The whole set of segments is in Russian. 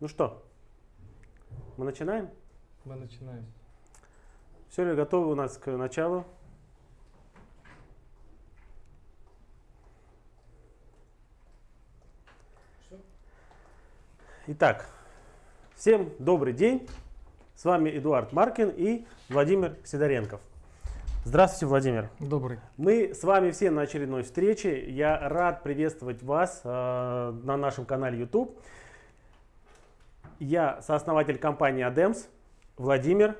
Ну что, мы начинаем? Мы начинаем. Все ли готовы у нас к началу? Итак, всем добрый день. С вами Эдуард Маркин и Владимир Сидоренков. Здравствуйте, Владимир. Добрый. Мы с вами все на очередной встрече. Я рад приветствовать вас э, на нашем канале YouTube. Я сооснователь компании ADEMS, Владимир,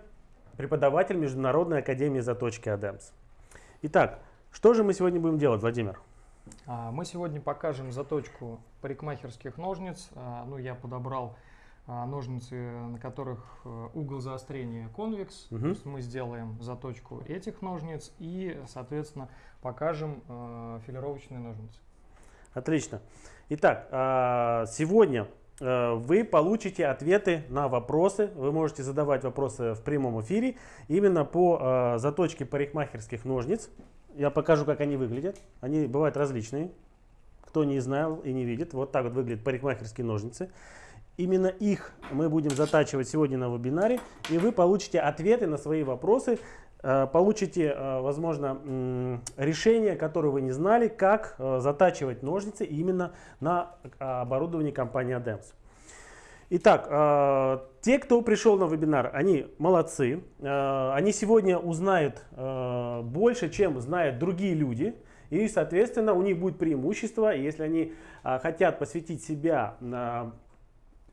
преподаватель Международной академии заточки ADEMS. Итак, что же мы сегодня будем делать, Владимир? А, Мы сегодня покажем заточку парикмахерских ножниц. А, Ну, я подобрал а, ножницы, на которых э, угол заострения конвекс. То есть мы сделаем заточку этих ножниц и, соответственно, покажем э, филировочные ножницы. Отлично. Итак, сегодня вы получите ответы на вопросы. Вы можете задавать вопросы в прямом эфире именно по э, заточке парикмахерских ножниц. Я покажу, как они выглядят. Они бывают различные. Кто не знал и не видит, вот так вот выглядят парикмахерские ножницы. Именно их мы будем затачивать сегодня на вебинаре, и вы получите ответы на свои вопросы, э, получите, э, возможно, решение, которое вы не знали, как э, затачивать ножницы именно на э, оборудовании компании ADEMS. Итак, э, те, кто пришел на вебинар, они молодцы. Э, они сегодня узнают э, больше, чем знают другие люди. И, соответственно, у них будет преимущество, если они э, хотят посвятить себя э,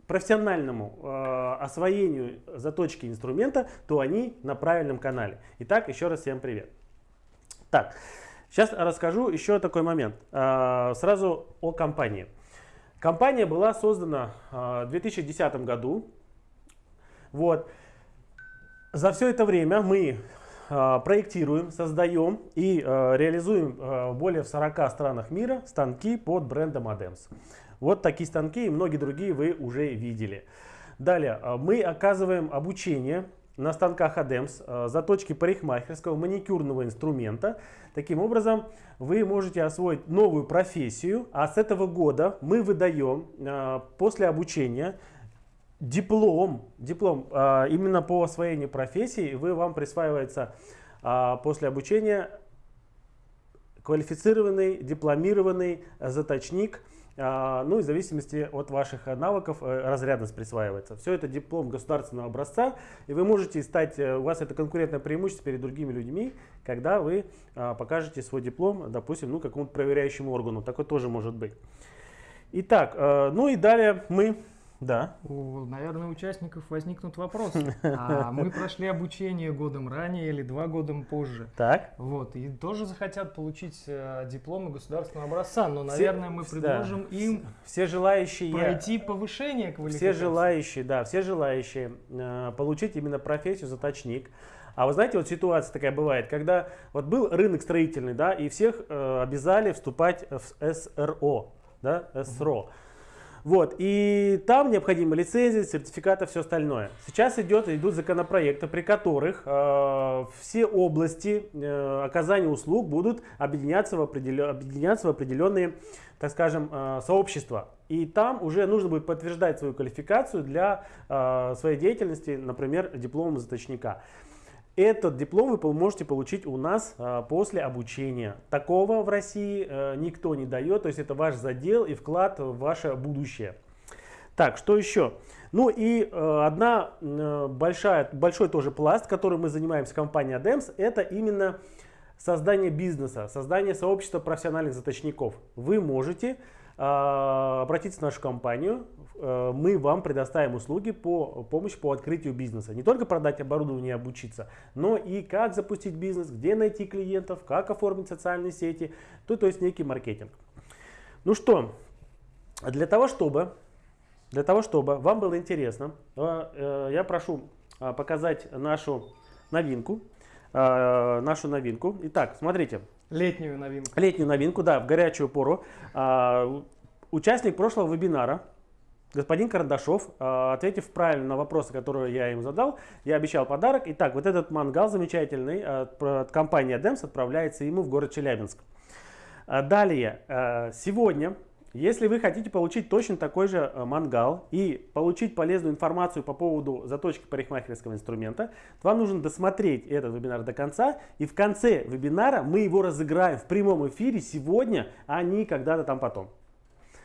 профессиональному э, освоению заточки инструмента, то они на правильном канале. Итак, еще раз всем привет. Так, сейчас расскажу еще такой момент. Э, сразу о компании. Компания была создана э, в 2010 году. Вот. За все это время мы э, проектируем, создаем и э, реализуем э, более в 40 странах мира станки под брендом ADEMS. Вот такие станки и многие другие вы уже видели. Далее, э, мы оказываем обучение на станках ADEMS, э, заточки парикмахерского маникюрного инструмента. Таким образом, вы можете освоить новую профессию, а с этого года мы выдаем э, после обучения диплом, диплом именно по освоению профессии, вы, вам присваивается после обучения квалифицированный, дипломированный заточник, а, ну и в зависимости от ваших э, навыков э, разрядность присваивается. Все это диплом государственного образца, и вы можете стать, э, у вас это конкурентное преимущество перед другими людьми, когда вы а, покажете свой диплом, допустим, ну какому-то проверяющему органу, такое тоже может быть. Итак, ну и далее мы, да, У, наверное, участников возникнут вопросы. А мы прошли обучение годом ранее или два года позже. так. Вот, и тоже захотят получить э, дипломы государственного образца, но, наверное, мы да. предложим им Все желающие... пройти повышение квалификации. Все желающие, да, все желающие э, получить именно профессию заточник. А вы знаете, вот ситуация такая бывает, когда вот был рынок строительный, да, и всех э, обязали вступать в СРО, да, СРО. Вот, и там необходимы лицензии, сертификаты, все остальное. Сейчас идет, идут законопроекты, при которых э, все области э, оказания услуг будут объединяться в, определен- объединяться в определенные, так скажем, э, сообщества. И там уже нужно будет подтверждать свою квалификацию для э, своей деятельности, например, дипломом заточника. Этот диплом вы можете получить у нас а, после обучения. Такого в России э, никто не дает, то есть это ваш задел и вклад в ваше будущее. Так, что еще? Ну и э, одна э, большая, большой тоже пласт, которым мы занимаемся в компании ADEMS, это именно создание бизнеса, создание сообщества профессиональных заточников. Вы можете э, обратиться в нашу компанию, мы вам предоставим услуги по помощи по открытию бизнеса. Не только продать оборудование и обучиться, но и как запустить бизнес, где найти клиентов, как оформить социальные сети, то, то есть некий маркетинг. Ну что, для того, чтобы, для того, чтобы вам было интересно, э, э, я прошу э, показать нашу новинку. э, Нашу новинку. Итак, смотрите, Летнюю новинку. летнюю новинку, да, в горячую пору. Участник прошлого вебинара, господин Карандашов, а, ответив правильно на вопросы, которые я им задал, я обещал подарок. Итак, вот этот мангал замечательный от, от компании ADEMS отправляется ему в город Челябинск. А, Далее, а, сегодня Если вы хотите получить точно такой же мангал и получить полезную информацию по поводу заточки парикмахерского инструмента, вам нужно досмотреть этот вебинар до конца. И в конце вебинара мы его разыграем в прямом эфире сегодня, а не когда-то там потом.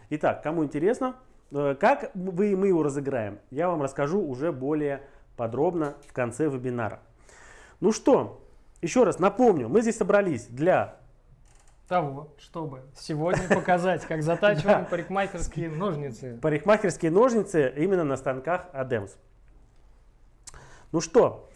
Итак, кому интересно, как вы, мы его разыграем, я вам расскажу уже более подробно в конце вебинара. Ну что, еще раз напомню, мы здесь собрались для того, чтобы сегодня показать, как затачиваем парикмахерские ножницы. Парикмахерские ножницы именно на станках ADEMS. Ну что,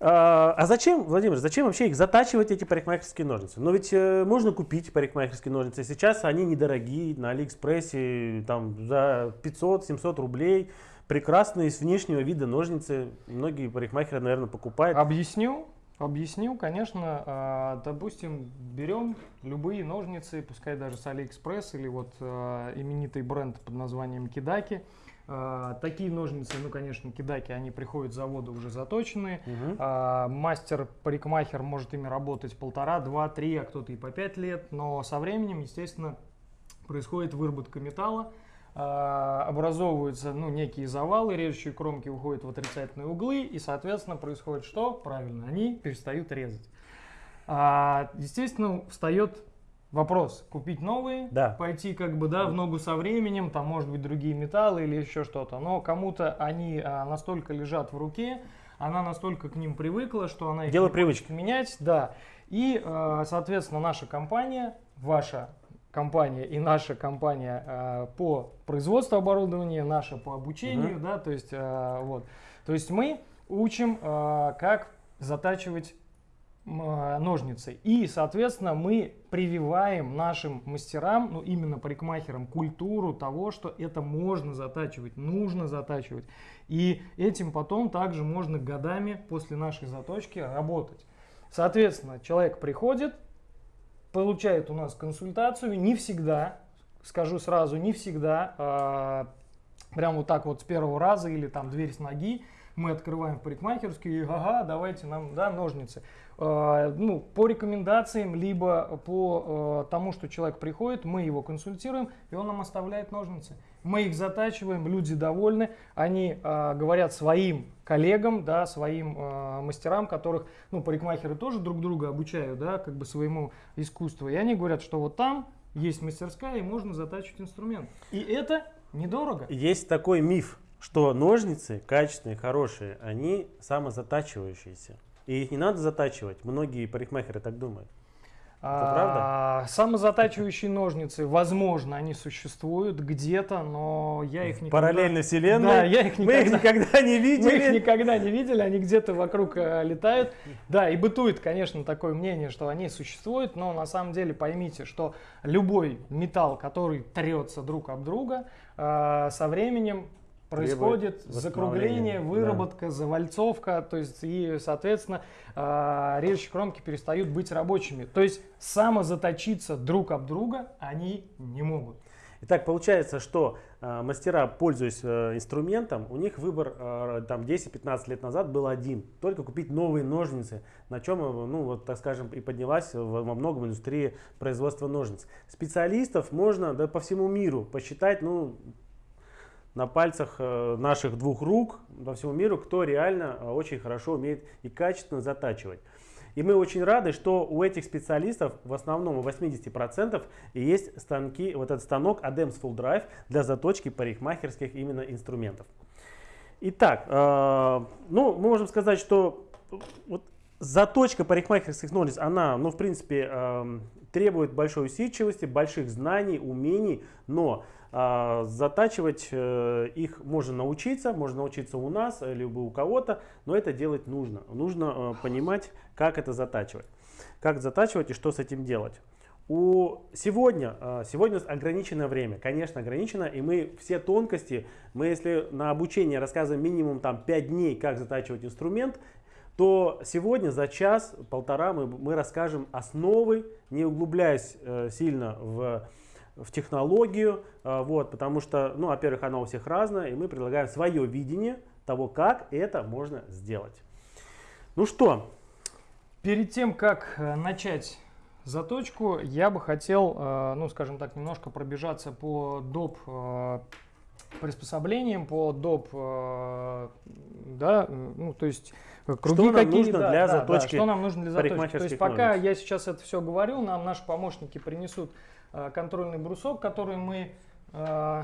а, а зачем, Владимир, зачем вообще их затачивать, эти парикмахерские ножницы? Но ведь э, можно купить парикмахерские ножницы. Сейчас они недорогие, на Алиэкспрессе там, за 500-700 рублей. Прекрасные с внешнего вида ножницы. Многие парикмахеры, наверное, покупают. Объясню. Объясню, конечно, а, допустим, берем любые ножницы, пускай даже с Алиэкспресс или вот а, именитый бренд под названием Kedake. А, такие ножницы, ну, конечно, кидаки, они приходят с завода уже заточенные. Угу. Мастер-парикмахер может ими работать полтора, два, три, а кто-то и по пять лет. Но со временем, естественно, происходит выработка металла. А, образовываются ну, некие завалы, режущие кромки уходят в отрицательные углы, и, соответственно, происходит что? Правильно, они перестают резать. А, естественно, встает вопрос, купить новые, да. пойти как бы да, в ногу со временем, там может быть другие металлы или еще что-то, но кому-то они а, настолько лежат в руке, она настолько к ним привыкла, что она их Дело привычки. менять, да. И, а, соответственно, наша компания, ваша компания и наша компания э, по производству оборудования, наша по обучению, угу. да, то есть э, вот, то есть мы учим, э, как затачивать ножницы. И, соответственно, мы прививаем нашим мастерам, ну именно парикмахерам, культуру того, что это можно затачивать, нужно затачивать. И этим потом также можно годами после нашей заточки работать. Соответственно, человек приходит, получает у нас консультацию, не всегда, скажу сразу, не всегда, э, прям вот так вот с первого раза или там дверь с ноги, мы открываем в парикмахерскую и ага, давайте нам да, ножницы. Э, ну, по рекомендациям, либо по э, тому, что человек приходит, мы его консультируем, и он нам оставляет ножницы. Мы их затачиваем, люди довольны, они э, говорят своим коллегам, да, своим мастерам, которых, ну, парикмахеры тоже друг друга обучают, да, как бы своему искусству. И они говорят, что вот там есть мастерская и можно затачивать инструмент. И это недорого. Есть такой миф, что ножницы качественные, хорошие, они самозатачивающиеся. И их не надо затачивать. Многие парикмахеры так думают. Это правда? А, самозатачивающие ножницы, возможно, они существуют где-то, но я их никогда... Параллельно вселенной? Да, я их никогда... Мы их никогда не видели? Мы их никогда не видели, они где-то вокруг э, летают. Да, и бытует, конечно, такое мнение, что они существуют, но на самом деле поймите, что любой металл, который трется друг об друга, э, со временем происходит закругление, выработка, да. завальцовка, то есть и, соответственно, э, режущие кромки перестают быть рабочими. То есть самозаточиться друг об друга они не могут. Итак, получается, что э, мастера, пользуясь э, инструментом, у них выбор э, там 10-15 лет назад был один. Только купить новые ножницы, на чем, э, ну вот так скажем, и поднялась во многом индустрия производства ножниц. Специалистов можно да, по всему миру посчитать, ну, на пальцах э, наших двух рук во всему миру, кто реально э, очень хорошо умеет и качественно затачивать. И мы очень рады, что у этих специалистов в основном у 80% и есть станки, вот этот станок ADEMS Full Drive для заточки парикмахерских именно инструментов. Итак, э, ну, мы можем сказать, что вот заточка парикмахерских ножниц, она, ну, в принципе, э, требует большой усидчивости, больших знаний, умений, но затачивать э, их можно научиться, можно научиться у нас, э, либо у кого-то, но это делать нужно. Нужно э, понимать, как это затачивать. Как затачивать и что с этим делать. У сегодня, сегодня ограниченное время, конечно ограничено, и мы все тонкости, мы если на обучение рассказываем минимум там 5 дней, как затачивать инструмент, то сегодня за час-полтора мы, мы расскажем основы, не углубляясь э, сильно в в технологию, а, вот, потому что, ну, во-первых, она у всех разная, и мы предлагаем свое видение того, как это можно сделать. Ну что? Перед тем, как э, начать заточку, я бы хотел, э, ну, скажем так, немножко пробежаться по доп э, приспособлениям, по доп, э, да, ну, то есть круги Что нам какие, нужно да, для да, да, заточки что нам нужно для заточки. То есть пока я сейчас это все говорю, нам наши помощники принесут э, контрольный брусок, который мы, э,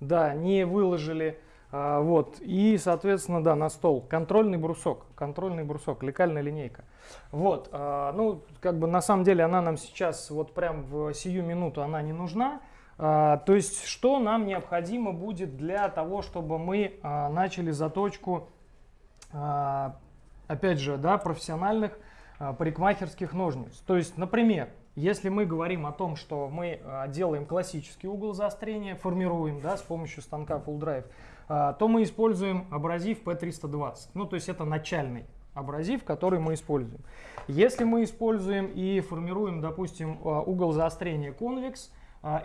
да, не выложили. А, вот, и, соответственно, да, на стол контрольный брусок, контрольный брусок, лекальная линейка. Вот, ну, как бы на самом деле она нам сейчас, вот прям в сию минуту она не нужна. То есть, что нам необходимо будет для того, чтобы мы начали заточку, опять же, да, профессиональных парикмахерских ножниц. То есть, например, если мы говорим о том, что мы а, делаем классический угол заострения, формируем да, с помощью станка Full Drive, а, то мы используем абразив P320. Ну, то есть это начальный абразив, который мы используем. Если мы используем и формируем, допустим, а, угол заострения конвекс,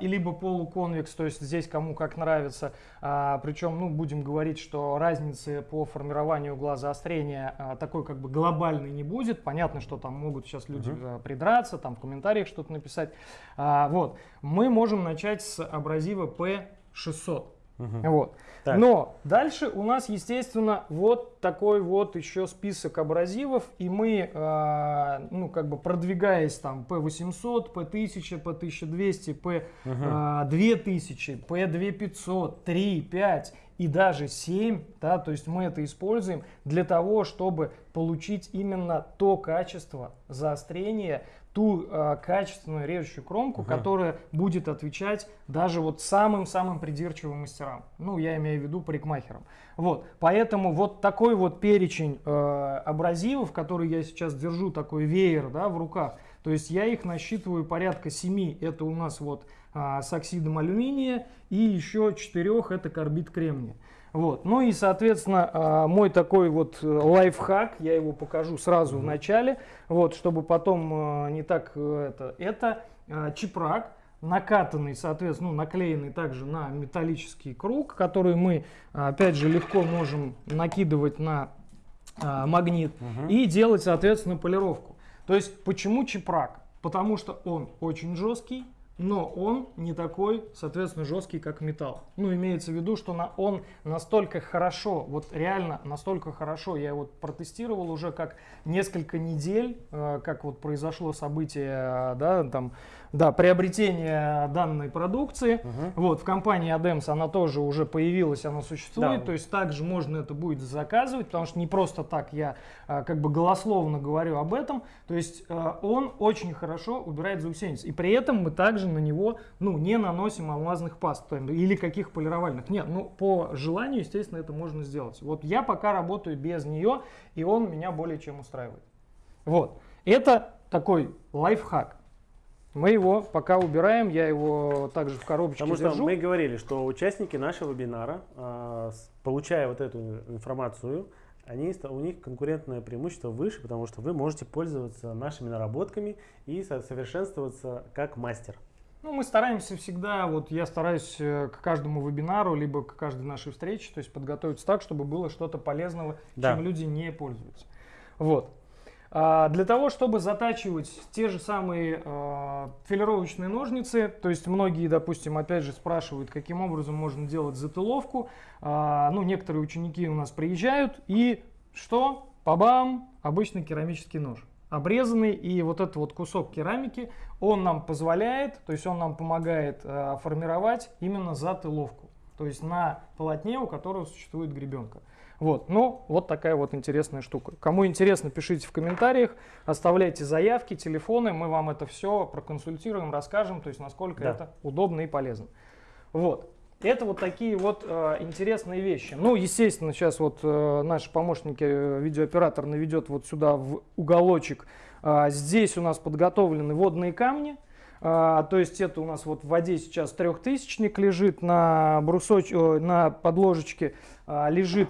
и либо полуконвекс, то есть здесь кому как нравится. А, причем, ну, будем говорить, что разницы по формированию угла заострения а, такой как бы глобальной не будет. Понятно, что там могут сейчас люди Мгм. а, придраться, там в комментариях что-то написать. А, вот, мы можем начать с абразива P600. Мгм. Вот. Так. Но дальше у нас, естественно, вот такой вот еще список абразивов, и мы, э, ну, как бы продвигаясь там P800, P1000, P1200, P2000, P2500, 3, 5 и даже 7, да, то есть мы это используем для того, чтобы получить именно то качество заострения, ту э, качественную режущую кромку, Мгм. которая будет отвечать даже вот самым-самым придирчивым мастерам. Ну, я имею в виду парикмахерам. Вот, поэтому вот такой вот перечень э, абразивов, который я сейчас держу, такой веер, да, в руках, то есть я их насчитываю порядка 7, это у нас вот а, с оксидом алюминия, и еще 4 это карбид кремния. Вот. Ну и, соответственно, а, мой такой вот э, лайфхак, я его покажу сразу в начале, вот, чтобы потом а, не так э, это, это чипрак, накатанный, соответственно, ну, наклеенный также на металлический круг, который мы, а, опять же, легко можем накидывать на а, магнит Мгм. и делать, соответственно, полировку. То есть, почему чипрак? Потому что он очень жесткий, но он не такой, соответственно, жесткий, как металл. Ну, имеется в виду, что на, он настолько хорошо, вот реально настолько хорошо, я вот протестировал уже как несколько недель, э, как вот произошло событие, э, да, там, да, приобретение данной продукции. Мгм. Вот, в компании Adams она тоже уже появилась, она существует, Да. то есть также можно это будет заказывать, потому что не просто так я а, как бы голословно говорю об этом, то есть а, он очень хорошо убирает заусенец, и при этом мы также на него, ну, не наносим алмазных паст или каких полировальных, нет, ну, по желанию, естественно, это можно сделать. Вот я пока работаю без нее, и он меня более чем устраивает. Вот, это такой лайфхак. Мы его пока убираем, я его также в коробочке Потому что держу. мы говорили, что участники нашего вебинара, а, получая вот эту информацию, они, у них конкурентное преимущество выше, потому что вы можете пользоваться нашими наработками и со- совершенствоваться как мастер. Ну, мы стараемся всегда, вот я стараюсь э, к каждому вебинару, либо к каждой нашей встрече, то есть подготовиться так, чтобы было что-то полезного, Да. чем люди не пользуются. Вот. А, для того, чтобы затачивать те же самые а, филировочные ножницы, то есть многие, допустим, опять же спрашивают, каким образом можно делать затыловку. А, ну, некоторые ученики у нас приезжают и что? Пабам! Обычный керамический нож. Обрезанный, и вот этот вот кусок керамики, он нам позволяет, то есть он нам помогает формировать именно затыловку. То есть на полотне, у которого существует гребенка. Вот, ну, вот такая вот интересная штука. Кому интересно, пишите в комментариях, оставляйте заявки, телефоны, мы вам это все проконсультируем, расскажем, то есть насколько Да. это удобно и полезно. Вот. Это вот такие вот э, интересные вещи. Ну, естественно, сейчас вот э, наши помощники, э, видеооператор наведет вот сюда в уголочек. А, здесь у нас подготовлены водные камни. А, то есть это у нас вот в воде сейчас трехтысячник лежит, на, брусоч... о, на подложечке а, лежит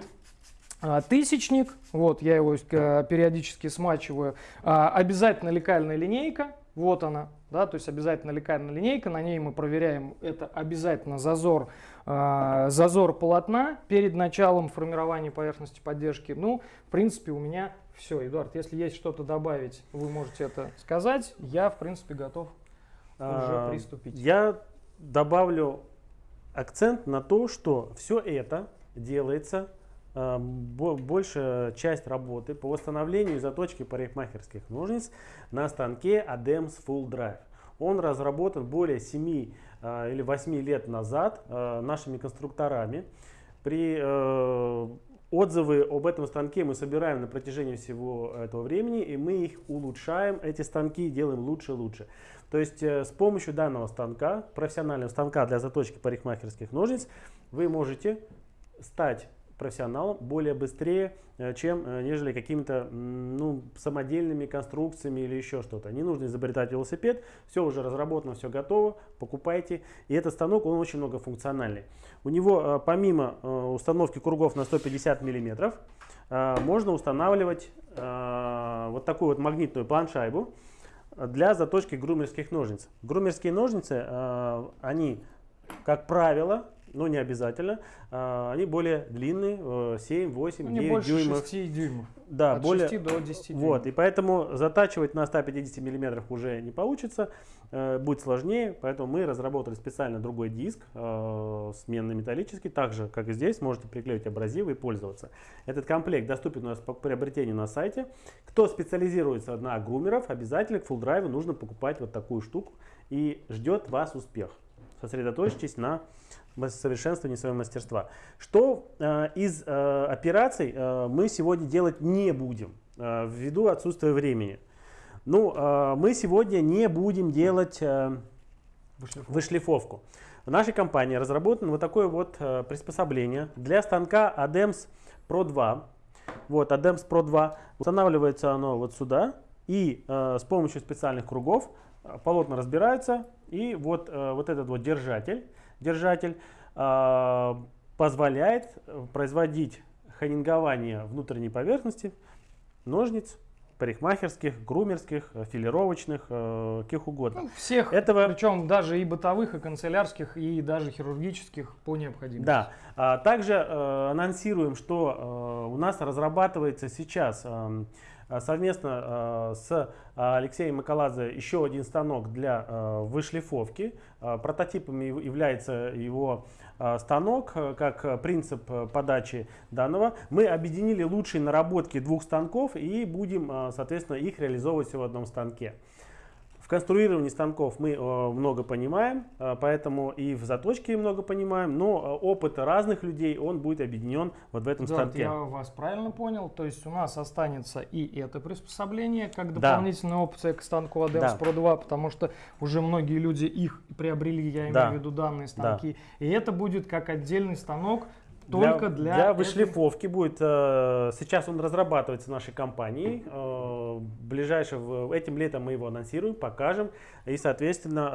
тысячник, вот я его э, периодически смачиваю. А, обязательно лекальная линейка, вот она, да, то есть обязательно лекальная линейка, на ней мы проверяем, это обязательно зазор, а, зазор полотна перед началом формирования поверхности поддержки. Ну, в принципе, у меня Все, Эдуард, если есть что-то добавить, вы можете это сказать. Я, в принципе, готов уже А, приступить. Я добавлю акцент на то, что все это делается, а, большая часть работы по восстановлению и заточке парикмахерских ножниц на станке ADEMS Full Drive. Он разработан более 7 а, или 8 лет назад а, нашими конструкторами. При э, отзывы об этом станке мы собираем на протяжении всего этого времени, и мы их улучшаем, эти станки делаем лучше и лучше. То есть э, с помощью данного станка, профессионального станка для заточки парикмахерских ножниц, вы можете стать профессионалом более быстрее, э, чем э, нежели какими-то ну, самодельными конструкциями или еще что-то. Не нужно изобретать велосипед, все уже разработано, все готово, покупайте. И этот станок, он очень многофункциональный. У него э, помимо установки кругов на 150 миллиметров, э, можно устанавливать вот такую вот магнитную планшайбу для заточки грумерских ножниц. Грумерские ножницы, они, как правило, но не обязательно, э, они более длинные, э, 7, 8, Ну, не 9 больше дюймов. 6 дюймов. Да, От более, 6 до 10 дюймов. вот, и поэтому затачивать на 150 миллиметрах уже не получится, э, будет сложнее, поэтому мы разработали специально другой диск, э, сменный металлический, так же, как и здесь, можете приклеить абразивы и пользоваться. Этот комплект доступен у нас по приобретению на сайте. Кто специализируется на грумеров, обязательно к Drive нужно покупать вот такую штуку, и ждет вас успех. Сосредоточьтесь на совершенствовании своего мастерства. Что э, из э, операций э, мы сегодня делать не будем, э, ввиду отсутствия времени. Ну, э, мы сегодня не будем делать э, Вышлифовка. вышлифовку. В нашей компании разработано вот такое вот э, приспособление для станка ADEMS Pro 2. Вот, ADEMS Pro 2. Устанавливается оно вот сюда. И э, с помощью специальных кругов э, полотна разбираются. И вот, э, вот этот вот держатель, держатель э, позволяет э, производить ханингование внутренней поверхности ножниц, парикмахерских, грумерских, э, филировочных, э, каких угодно. Ну, всех, Этого- причем даже и бытовых, и канцелярских, и даже хирургических по необходимости. Да. А, Также э, анонсируем, что э, у нас разрабатывается сейчас эм, э, совместно э, с э, Алексеем Макаладзе еще один станок для вышлифовки. Прототипом яв- является его станок, как принцип подачи данного. Мы объединили лучшие наработки двух станков и будем, соответственно, их реализовывать в одном станке. Конструировании станков мы э, много понимаем, э, поэтому и в заточке много понимаем, но э, опыт разных людей, он будет объединен вот в этом Эдуард, станке. я вас правильно понял. То есть у нас останется и это приспособление, как Да. дополнительная опция к станку ADEMS Да. Pro 2, потому что уже многие люди их приобрели, я имею Да. в виду данные станки. И это будет как отдельный станок только для, для этой- вышлифовки будет. э, Сейчас он разрабатывается нашей компанией. э, Ближайшее в- этим летом мы его анонсируем, покажем и, соответственно,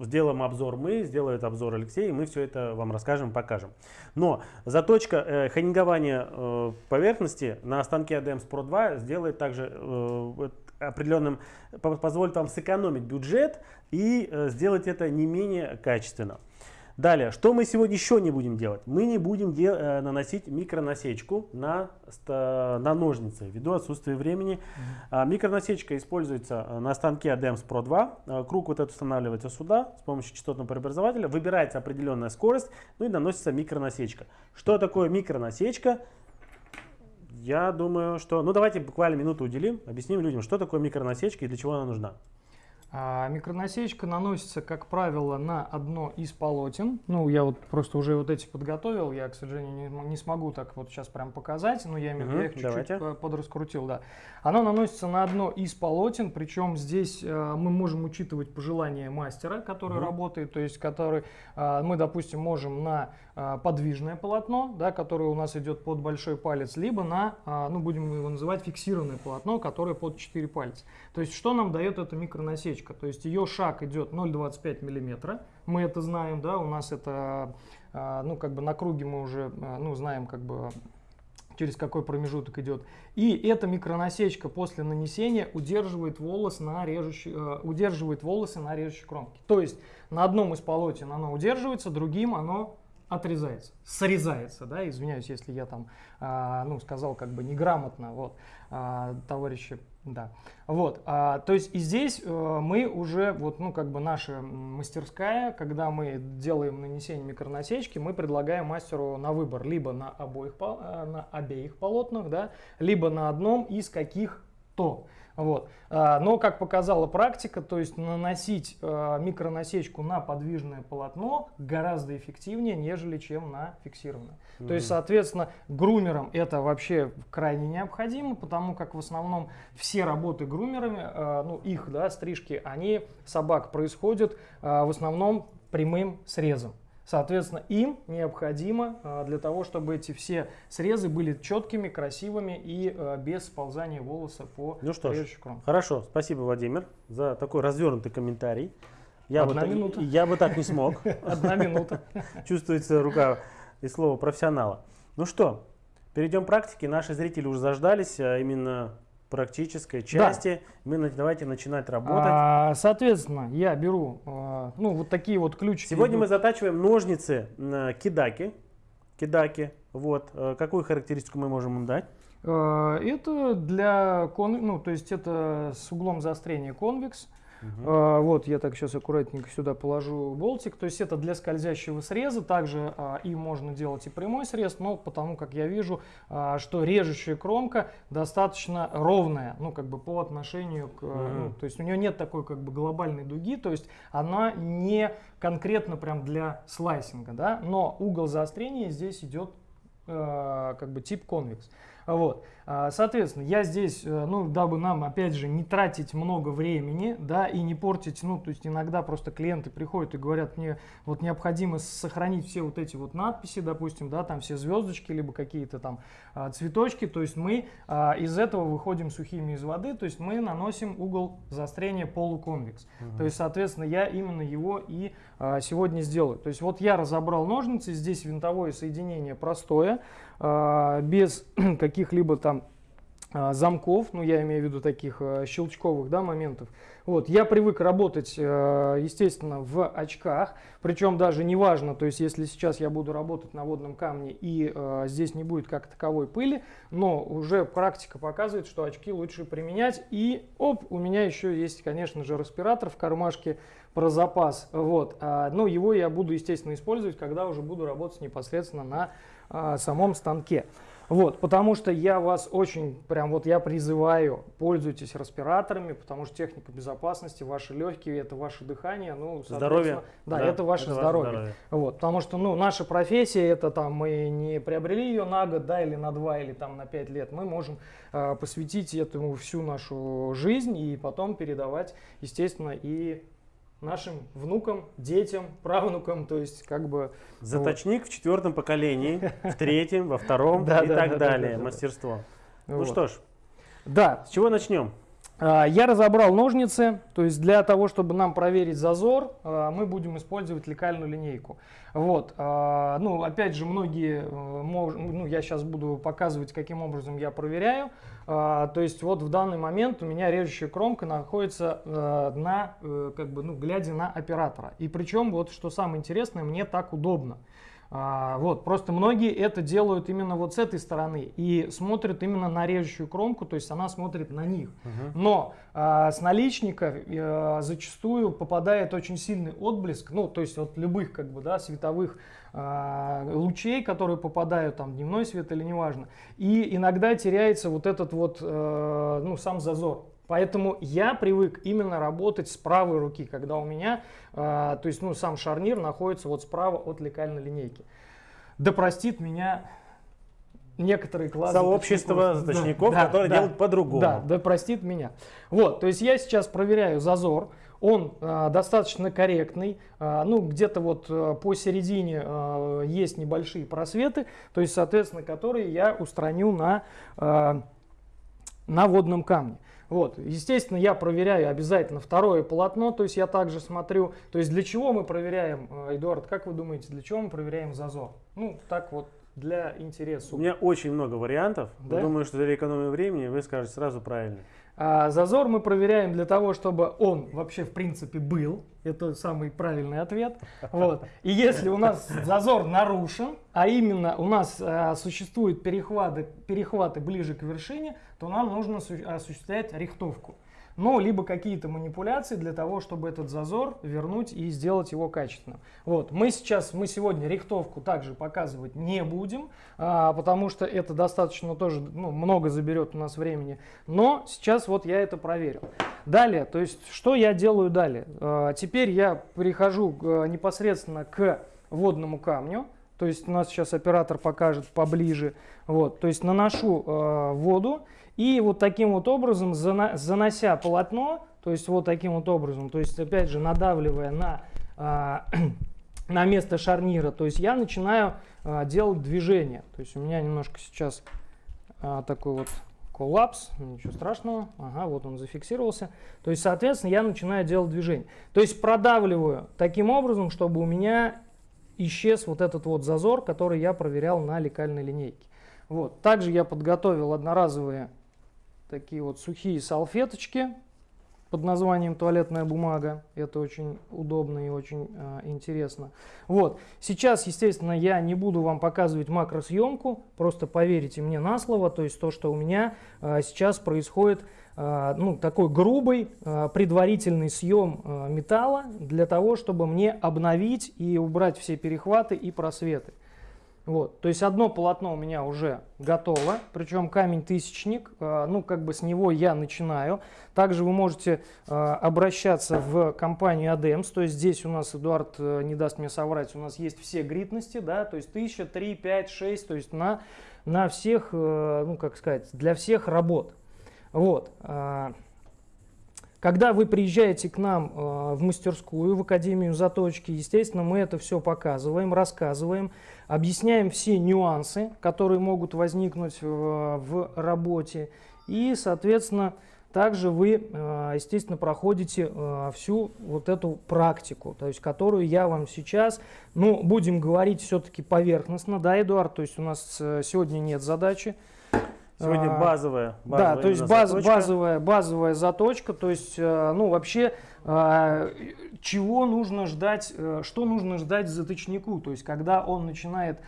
э, сделаем обзор мы, сделает обзор Алексей, и мы все это вам расскажем, покажем. Но заточка э, ханингования э, поверхности на станке ADEMS Pro 2 сделает также э, определенным, по- позволит вам сэкономить бюджет и э, сделать это не менее качественно. Далее, что мы сегодня еще не будем делать? Мы не будем де- э, наносить микронасечку на, на ножницы ввиду отсутствия времени. А, микронасечка используется э, на станке ADEMS Pro 2. А, Круг вот этот устанавливается сюда с помощью частотного преобразователя. Выбирается определенная скорость, ну и наносится микронасечка. Что такое микронасечка? Я думаю, что... Ну давайте буквально минуту уделим, объясним людям, что такое микронасечка и для чего она нужна. А, микронасечка наносится, как правило, на одно из полотен. Ну, я вот просто уже вот эти подготовил. Я, к сожалению, не, не смогу так вот сейчас прям показать. Но я, виду, я их чуть-чуть подраскрутил, да. Оно наносится на одно из полотен. Причем здесь э, мы можем учитывать пожелания мастера, который Мгм. работает. То есть, который э, мы, допустим, можем на подвижное полотно, да, которое у нас идет под большой палец, либо на, э, ну, будем его называть фиксированное полотно, которое под 4 пальца. То есть, что нам дает эта микронасечка? То есть, ее шаг идет 0,25 миллиметра. Мы это знаем, да, у нас это, а, ну, как бы на круге мы уже, а, ну, знаем, как бы через какой промежуток идет. И эта микронасечка после нанесения удерживает, волос на режущей, удерживает волосы на режущей кромке. То есть на одном из полотен оно удерживается, другим оно отрезается, срезается, да, извиняюсь, если я там, а, ну, сказал как бы неграмотно, вот, а, товарищи, да, вот, а, то есть и здесь а, мы уже, вот, ну, как бы наша мастерская, когда мы делаем нанесение микронасечки, мы предлагаем мастеру на выбор, либо на обоих, э, на обеих полотнах, да, либо на одном из каких-то, вот. А, но, как показала практика, то есть наносить а, микронасечку на подвижное полотно гораздо эффективнее, нежели чем на фиксированное. Mm-hmm. То есть, соответственно, грумерам это вообще крайне необходимо, потому как в основном все работы грумерами, а, ну их, да, стрижки, они собак происходят в основном прямым срезом. Соответственно, им необходимо а, для того, чтобы эти все срезы были четкими, красивыми и а, без сползания волоса по Ну что ж, хорошо, спасибо, Владимир, за такой развернутый комментарий. Я Одна бы минута. Так, я бы так не смог. Одна минута. Чувствуется рука и слово профессионала. Ну что, перейдем к практике. Наши зрители уже заждались, а именно практической части. Да. Мы давайте начинать работать. А, соответственно, я беру а, ну вот такие вот ключики. Сегодня идут. мы затачиваем ножницы кидаки. Кидаки. Вот. А, какую характеристику мы можем им дать? А, это для кон, ну то есть это с углом заострения конвекс. Угу. А, вот я так сейчас аккуратненько сюда положу болтик. То есть это для скользящего среза. Также а, и можно делать и прямой срез, но потому как я вижу, а, что режущая кромка достаточно ровная, ну как бы по отношению к, угу. ну, то есть у нее нет такой как бы глобальной дуги, то есть она не конкретно прям для слайсинга, да, но угол заострения здесь идет э, как бы тип конвекс. Вот. А, соответственно, я здесь, э, ну, дабы нам, опять же, не тратить много времени, да, и не портить, ну, то есть иногда просто клиенты приходят и говорят, мне вот необходимо сохранить все вот эти вот надписи, допустим, да, там все звездочки, либо какие-то там а, цветочки, то есть мы а, из этого выходим сухими из воды, то есть мы наносим угол заострения полуконвекс. Угу. То есть, соответственно, я именно его и сегодня сделаю. То есть вот я разобрал ножницы, здесь винтовое соединение простое, без каких-либо там а, замков, ну я имею в виду таких э, щелчковых да, моментов. Вот, я привык работать, естественно, в очках, причем даже неважно, то есть если сейчас я буду работать на водном камне и здесь не будет как таковой пыли, но уже практика показывает, что очки лучше применять. И оп, у меня еще есть, конечно же, респиратор в кармашке про запас. Вот, а, но его я буду, естественно, использовать, когда уже буду работать непосредственно на а, самом станке. Вот, потому что я вас очень, прям вот я призываю, пользуйтесь респираторами, потому что техника безопасности, ваши легкие, это ваше дыхание, ну, здоровье. Да, да, это ваше это здоровье. здоровье. Вот, потому что, ну, наша профессия, это там, мы не приобрели ее на год, да, или на два, или там на пять лет, мы можем э, посвятить этому всю нашу жизнь и потом передавать, естественно, и нашим внукам, детям, правнукам, то есть как бы... Заточник вот. в четвертом поколении, в третьем, во втором и так далее, мастерство. Ну что ж, да. с чего начнем? А, я разобрал ножницы, то есть для того, чтобы нам проверить зазор, а, мы будем использовать лекальную линейку. Вот, а, ну, опять же, многие, э, ну, я сейчас буду показывать, каким образом я проверяю. То есть вот в данный момент у меня режущая кромка находится э, на, э, как бы, ну, глядя на оператора. И причем, вот что самое интересное, мне так удобно. А, вот, просто многие это делают именно вот с этой стороны и смотрят именно на режущую кромку, то есть она смотрит на них. Угу. Но а, с наличника а, зачастую попадает очень сильный отблеск, ну, то есть от любых как бы, да, световых а, лучей, которые попадают, там, дневной свет или неважно. И иногда теряется вот этот вот, а, ну, сам зазор. Поэтому я привык именно работать с правой руки, когда у меня, э, то есть ну, сам шарнир находится вот справа от лекальной линейки. Да простит меня некоторые классы. Сообщество заточников, да, которые да, делают по-другому. Да, да простит меня. Вот, то есть я сейчас проверяю зазор, он э, достаточно корректный, э, ну где-то вот э, посередине э, есть небольшие просветы, то есть соответственно которые я устраню на, э, на водном камне. Вот. Естественно, я проверяю обязательно второе полотно, то есть я также смотрю, то есть для чего мы проверяем, э, Эдуард, как вы думаете, для чего мы проверяем зазор? Ну, так вот, для интереса. У меня очень много вариантов. Да? Я думаю, что для экономии времени вы скажете сразу правильно. А зазор мы проверяем для того, чтобы он вообще в принципе был. Это самый правильный ответ. Вот. И если у нас зазор нарушен, а именно у нас а, существуют перехваты, перехваты ближе к вершине, то нам нужно осуществлять рихтовку ну, либо какие-то манипуляции для того, чтобы этот зазор вернуть и сделать его качественным. Вот, мы сейчас, мы сегодня рихтовку также показывать не будем, а, потому что это достаточно тоже, ну, много заберет у нас времени, но сейчас вот я это проверил. Далее, то есть, что я делаю далее? А, теперь я перехожу а, непосредственно к водному камню, то есть у нас сейчас оператор покажет поближе, вот, то есть наношу э, воду, и вот таким вот образом, занося полотно, то есть вот таким вот образом, то есть опять же надавливая на, а, на место шарнира, то есть я начинаю а, делать движение. То есть у меня немножко сейчас а, такой вот коллапс, ничего страшного, ага, вот он зафиксировался. То есть, соответственно, я начинаю делать движение. То есть продавливаю таким образом, чтобы у меня исчез вот этот вот зазор, который я проверял на лекальной линейке. Вот. Также я подготовил одноразовые такие вот сухие салфеточки под названием туалетная бумага. Это очень удобно и очень э, интересно. Вот. Сейчас, естественно, я не буду вам показывать макросъемку, просто поверьте мне на слово, то есть то, что у меня э, сейчас происходит, э, ну, такой грубый э, предварительный съем э, металла для того, чтобы мне обновить и убрать все перехваты и просветы. Вот, то есть одно полотно у меня уже готово, причем камень тысячник, э, ну как бы с него я начинаю. Также вы можете э, обращаться в компанию ADEMS, то есть здесь у нас, Эдуард э, не даст мне соврать, у нас есть все гритности, да, то есть 1000, 3, 5, 6, то есть на, на всех, ну как сказать, для всех работ. Вот. Когда вы приезжаете к нам э, в мастерскую, в Академию заточки, естественно, мы это все показываем, рассказываем, объясняем все нюансы, которые могут возникнуть в, в работе. И, соответственно, также вы, э, естественно, проходите э, всю вот эту практику, то есть которую я вам сейчас, ну, будем говорить все-таки поверхностно, да, Эдуард, то есть у нас э, сегодня нет задачи Сегодня базовая, базовая Да, то есть баз, базовая, базовая заточка, то есть, э, ну, вообще, э, чего нужно ждать, э, что нужно ждать заточнику, то есть, когда он начинает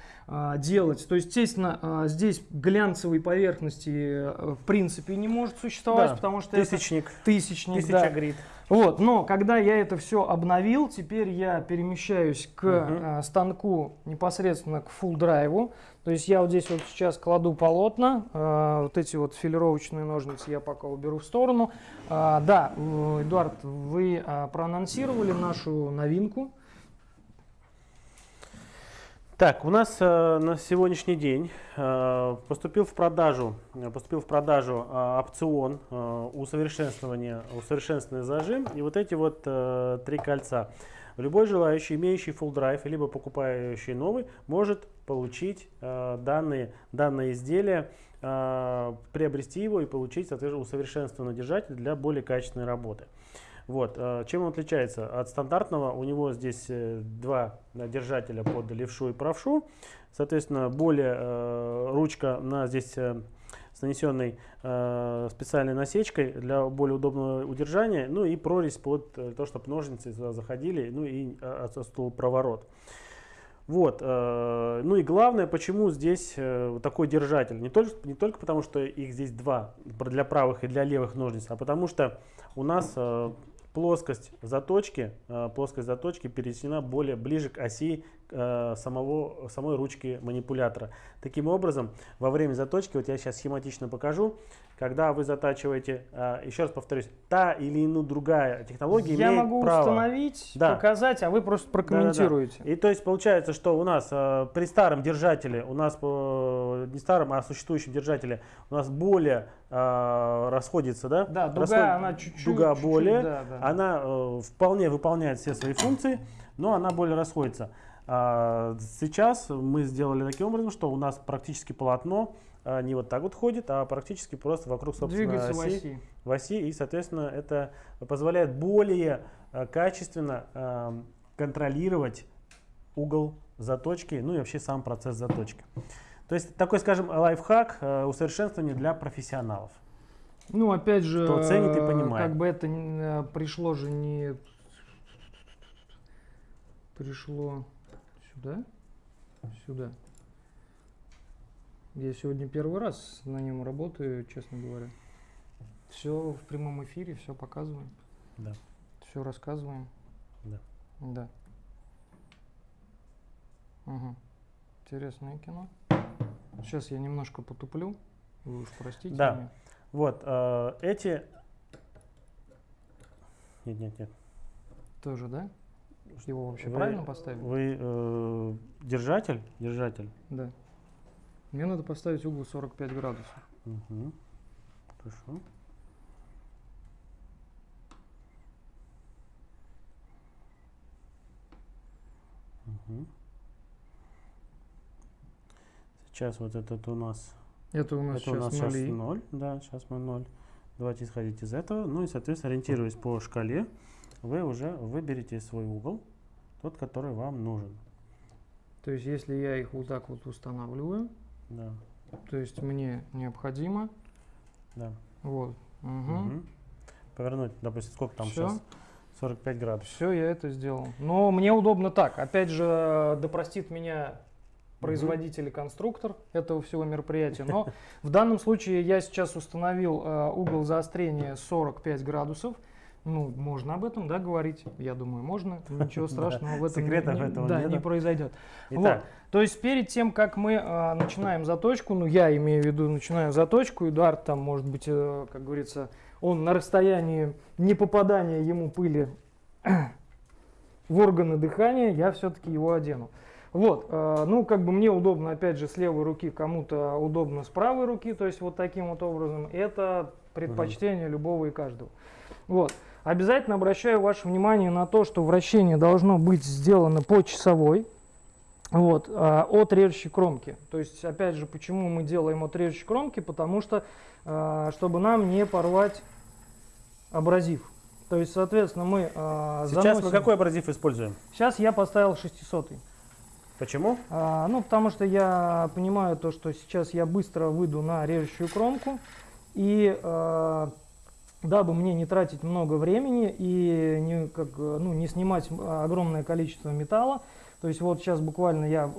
делать. То есть, естественно, здесь глянцевой поверхности в принципе не может существовать, да, потому что тысячник, это тысячник, тысяча да. грит. Вот, но когда я это все обновил, теперь я перемещаюсь к угу. станку непосредственно к full драйву. То есть я вот здесь вот сейчас кладу полотна, э, вот эти вот филировочные ножницы я пока уберу в сторону. Э, да, Эдуард, вы э, проанонсировали нашу новинку. Так, у нас э, на сегодняшний день э, поступил в продажу, поступил в продажу э, опцион э, усовершенствования, усовершенствованный зажим и вот эти вот э, три кольца. Любой желающий, имеющий full drive, либо покупающий новый, может получить э, данные, данное изделие, э, приобрести его и получить, соответственно, усовершенствованный держатель для более качественной работы. Вот. Э, чем он отличается от стандартного? У него здесь э, два держателя под левшу и правшу. Соответственно, более э, ручка на здесь э, с нанесенной э, специальной насечкой для более удобного удержания, ну и прорезь под э, то, чтобы ножницы туда заходили, ну и э, отсутствовал проворот. Вот, э, ну и главное, почему здесь э, такой держатель. Не только, не только потому, что их здесь два, для правых и для левых ножниц, а потому что у нас э, плоскость заточки, э, плоскость заточки перенесена более ближе к оси самого, самой ручки манипулятора. Таким образом, во время заточки, вот я сейчас схематично покажу, когда вы затачиваете, э, еще раз повторюсь, та или иная другая технология я имеет могу право. установить, да. показать, а вы просто прокомментируете. Да, да, да. И то есть получается, что у нас э, при старом держателе, у нас э, не старом, а существующем держателе, у нас более э, расходится, да? Да, дуга, Расход, она чуть-чуть. Дуга более, да, да. она э, вполне выполняет все свои функции, но она более расходится. А, сейчас мы сделали таким образом, что у нас практически полотно а, не вот так вот ходит, а практически просто вокруг собственной оси, в оси. В оси. И, соответственно, это позволяет более а, качественно контролировать угол заточки, ну и вообще сам процесс заточки. То есть такой, скажем, лайфхак усовершенствования для профессионалов. Ну, опять же, Кто ценит и понимает. как бы это пришло же не... Пришло сюда, сюда. Я сегодня первый раз на нем работаю, честно говоря. Все в прямом эфире, все показываем, Да. все рассказываем. Да. Да. Мгм. Интересное кино. Сейчас я немножко потуплю. Вы уж простите Да. меня. Вот, э, эти... Нет, нет, нет. Тоже, да? Его вообще Вы- правильно поставили? Вы э, держатель? Держатель. Да. Мне надо поставить угол 45 градусов. Мгм. Хорошо. Мгм. Сейчас вот этот у нас, Это у нас это у сейчас нас сейчас нули. 0, да, сейчас мы 0. Давайте исходить из этого. Ну и, соответственно, ориентируясь по шкале, вы уже выберете свой угол, тот, который вам нужен. То есть, если я их вот так вот устанавливаю, Да, то есть мне необходимо да. вот. Мгм. Повернуть, допустим, сколько там Всё. сейчас? 45 градусов. Все, я это сделал. Но мне удобно так. Опять же, да простит меня производитель и конструктор этого всего мероприятия. Но в данном случае я сейчас установил э, угол заострения 45 градусов. Ну, можно об этом, да, говорить? Я думаю, можно. Ничего страшного в этом не- Секретов не, этого да, не произойдет. Итак, То есть перед тем, как мы э, начинаем заточку, ну я имею в виду начинаю заточку, Эдуард там может быть, э, как говорится, он на расстоянии не попадания ему пыли в органы дыхания, я все-таки его одену. Вот, э, ну как бы мне удобно, опять же, с левой руки, кому-то удобно с правой руки, то есть вот таким вот образом. Это предпочтение любого и каждого. Вот. Обязательно обращаю ваше внимание на то, что вращение должно быть сделано по часовой вот, а, от режущей кромки. То есть, опять же, почему мы делаем от режущей кромки? Потому что, а, чтобы нам не порвать абразив. То есть, соответственно, мы а, сейчас мы заносим- какой абразив используем? Сейчас я поставил 600 Почему? а, ну, потому что я понимаю то, что сейчас я быстро выйду на режущую кромку. И а, дабы мне не тратить много времени и не, как, э, ну, не снимать огромное количество металла, то есть вот сейчас буквально я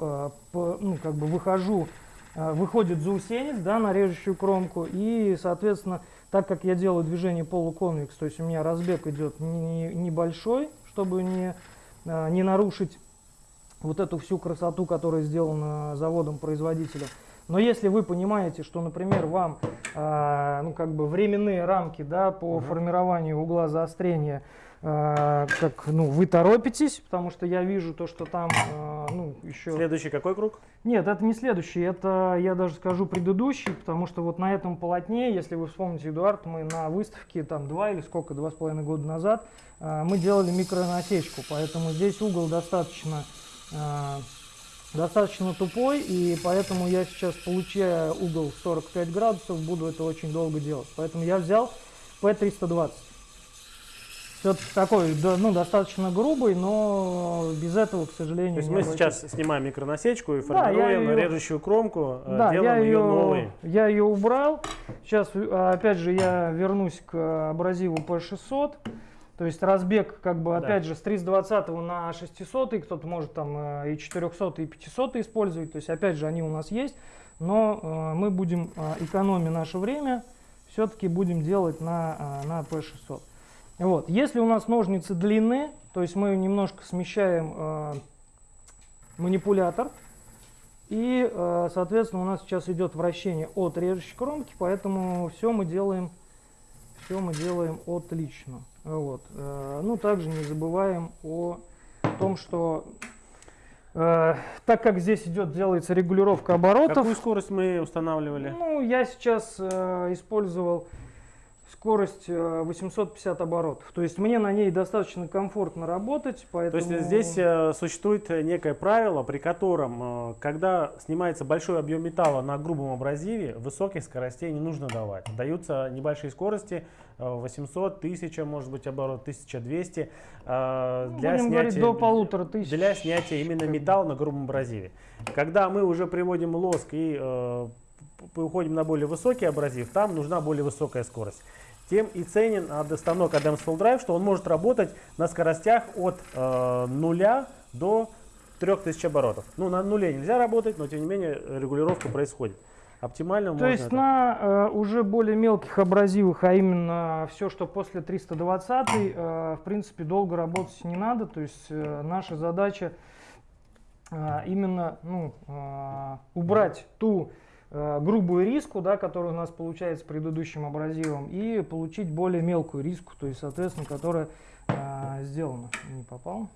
по- ну, как бы выхожу, а, выходит заусенец да, на режущую кромку, и, соответственно, так как я делаю движение полуконвекс, то есть у меня разбег идет не- не- небольшой, чтобы не, а, не нарушить вот эту всю красоту, которая сделана заводом-производителем. Но если вы понимаете, что, например, вам а, ну, как бы временные рамки да, по Мгм. формированию угла заострения, а, как ну, вы торопитесь, потому что я вижу то, что там а, ну, еще... Следующий какой круг? Нет, это не следующий, это я даже скажу предыдущий, потому что вот на этом полотне, если вы вспомните, Эдуард, мы на выставке там два или сколько, два с половиной года назад, а, мы делали микронасечку, поэтому здесь угол достаточно, а, достаточно тупой, и поэтому я сейчас, получая угол 45 градусов, буду это очень долго делать. Поэтому я взял P320. Все-таки такой, да, ну, достаточно грубый, но без этого, к сожалению, То есть мы обойтись. сейчас снимаем микронасечку и Да, я формируем её- режущую кромку, э, Да, я делаем ее ее, новой. я ее убрал. Сейчас, э, опять же, я вернусь к абразиву P600. То есть разбег, как бы, Да. опять же, с 320 на 600, кто-то может там э, и 400, и 500 использовать. То есть, опять же, они у нас есть. Но э, мы будем, э, экономя наше время, все-таки будем делать на, э, на P600. Вот. Если у нас ножницы длинные, то есть мы немножко смещаем э, манипулятор, и, э, соответственно, у нас сейчас идет вращение от режущей кромки, поэтому все мы делаем, все мы делаем отлично. Вот. Э, Ну, также не забываем о том, что э, так как здесь идет, делается регулировка оборотов, Какую скорость мы устанавливали? ну, я сейчас э, использовал скорость э, 850 оборотов. То есть мне на ней достаточно комфортно работать, То поэтому... есть здесь э, существует э, некое правило, при котором, э, когда снимается большой объем металла на грубом абразиве, высоких скоростей не нужно давать. Даются небольшие скорости, э, 800, 1000, может быть, оборот, 1200, э, Ну, для, будем говорить, снятия, до полутора тысяч. для снятия именно металла на грубом абразиве. Когда мы уже приводим лоск и э, уходим на более высокий абразив, там нужна более высокая скорость. Тем и ценен ад- станок Adams Full Drive, что он может работать на скоростях от э, нуля до 3000 оборотов. Ну, на нуле нельзя работать, но тем не менее регулировка происходит. Оптимально То есть это- на э, уже более мелких абразивах, а именно все, что после 320, э, в принципе, долго работать не надо. То есть э, наша задача э, именно ну, э, убрать ту грубую риску, да, которая у нас получается с предыдущим абразивом, и получить более мелкую риску, то есть, соответственно, которая э, сделана. Не попал.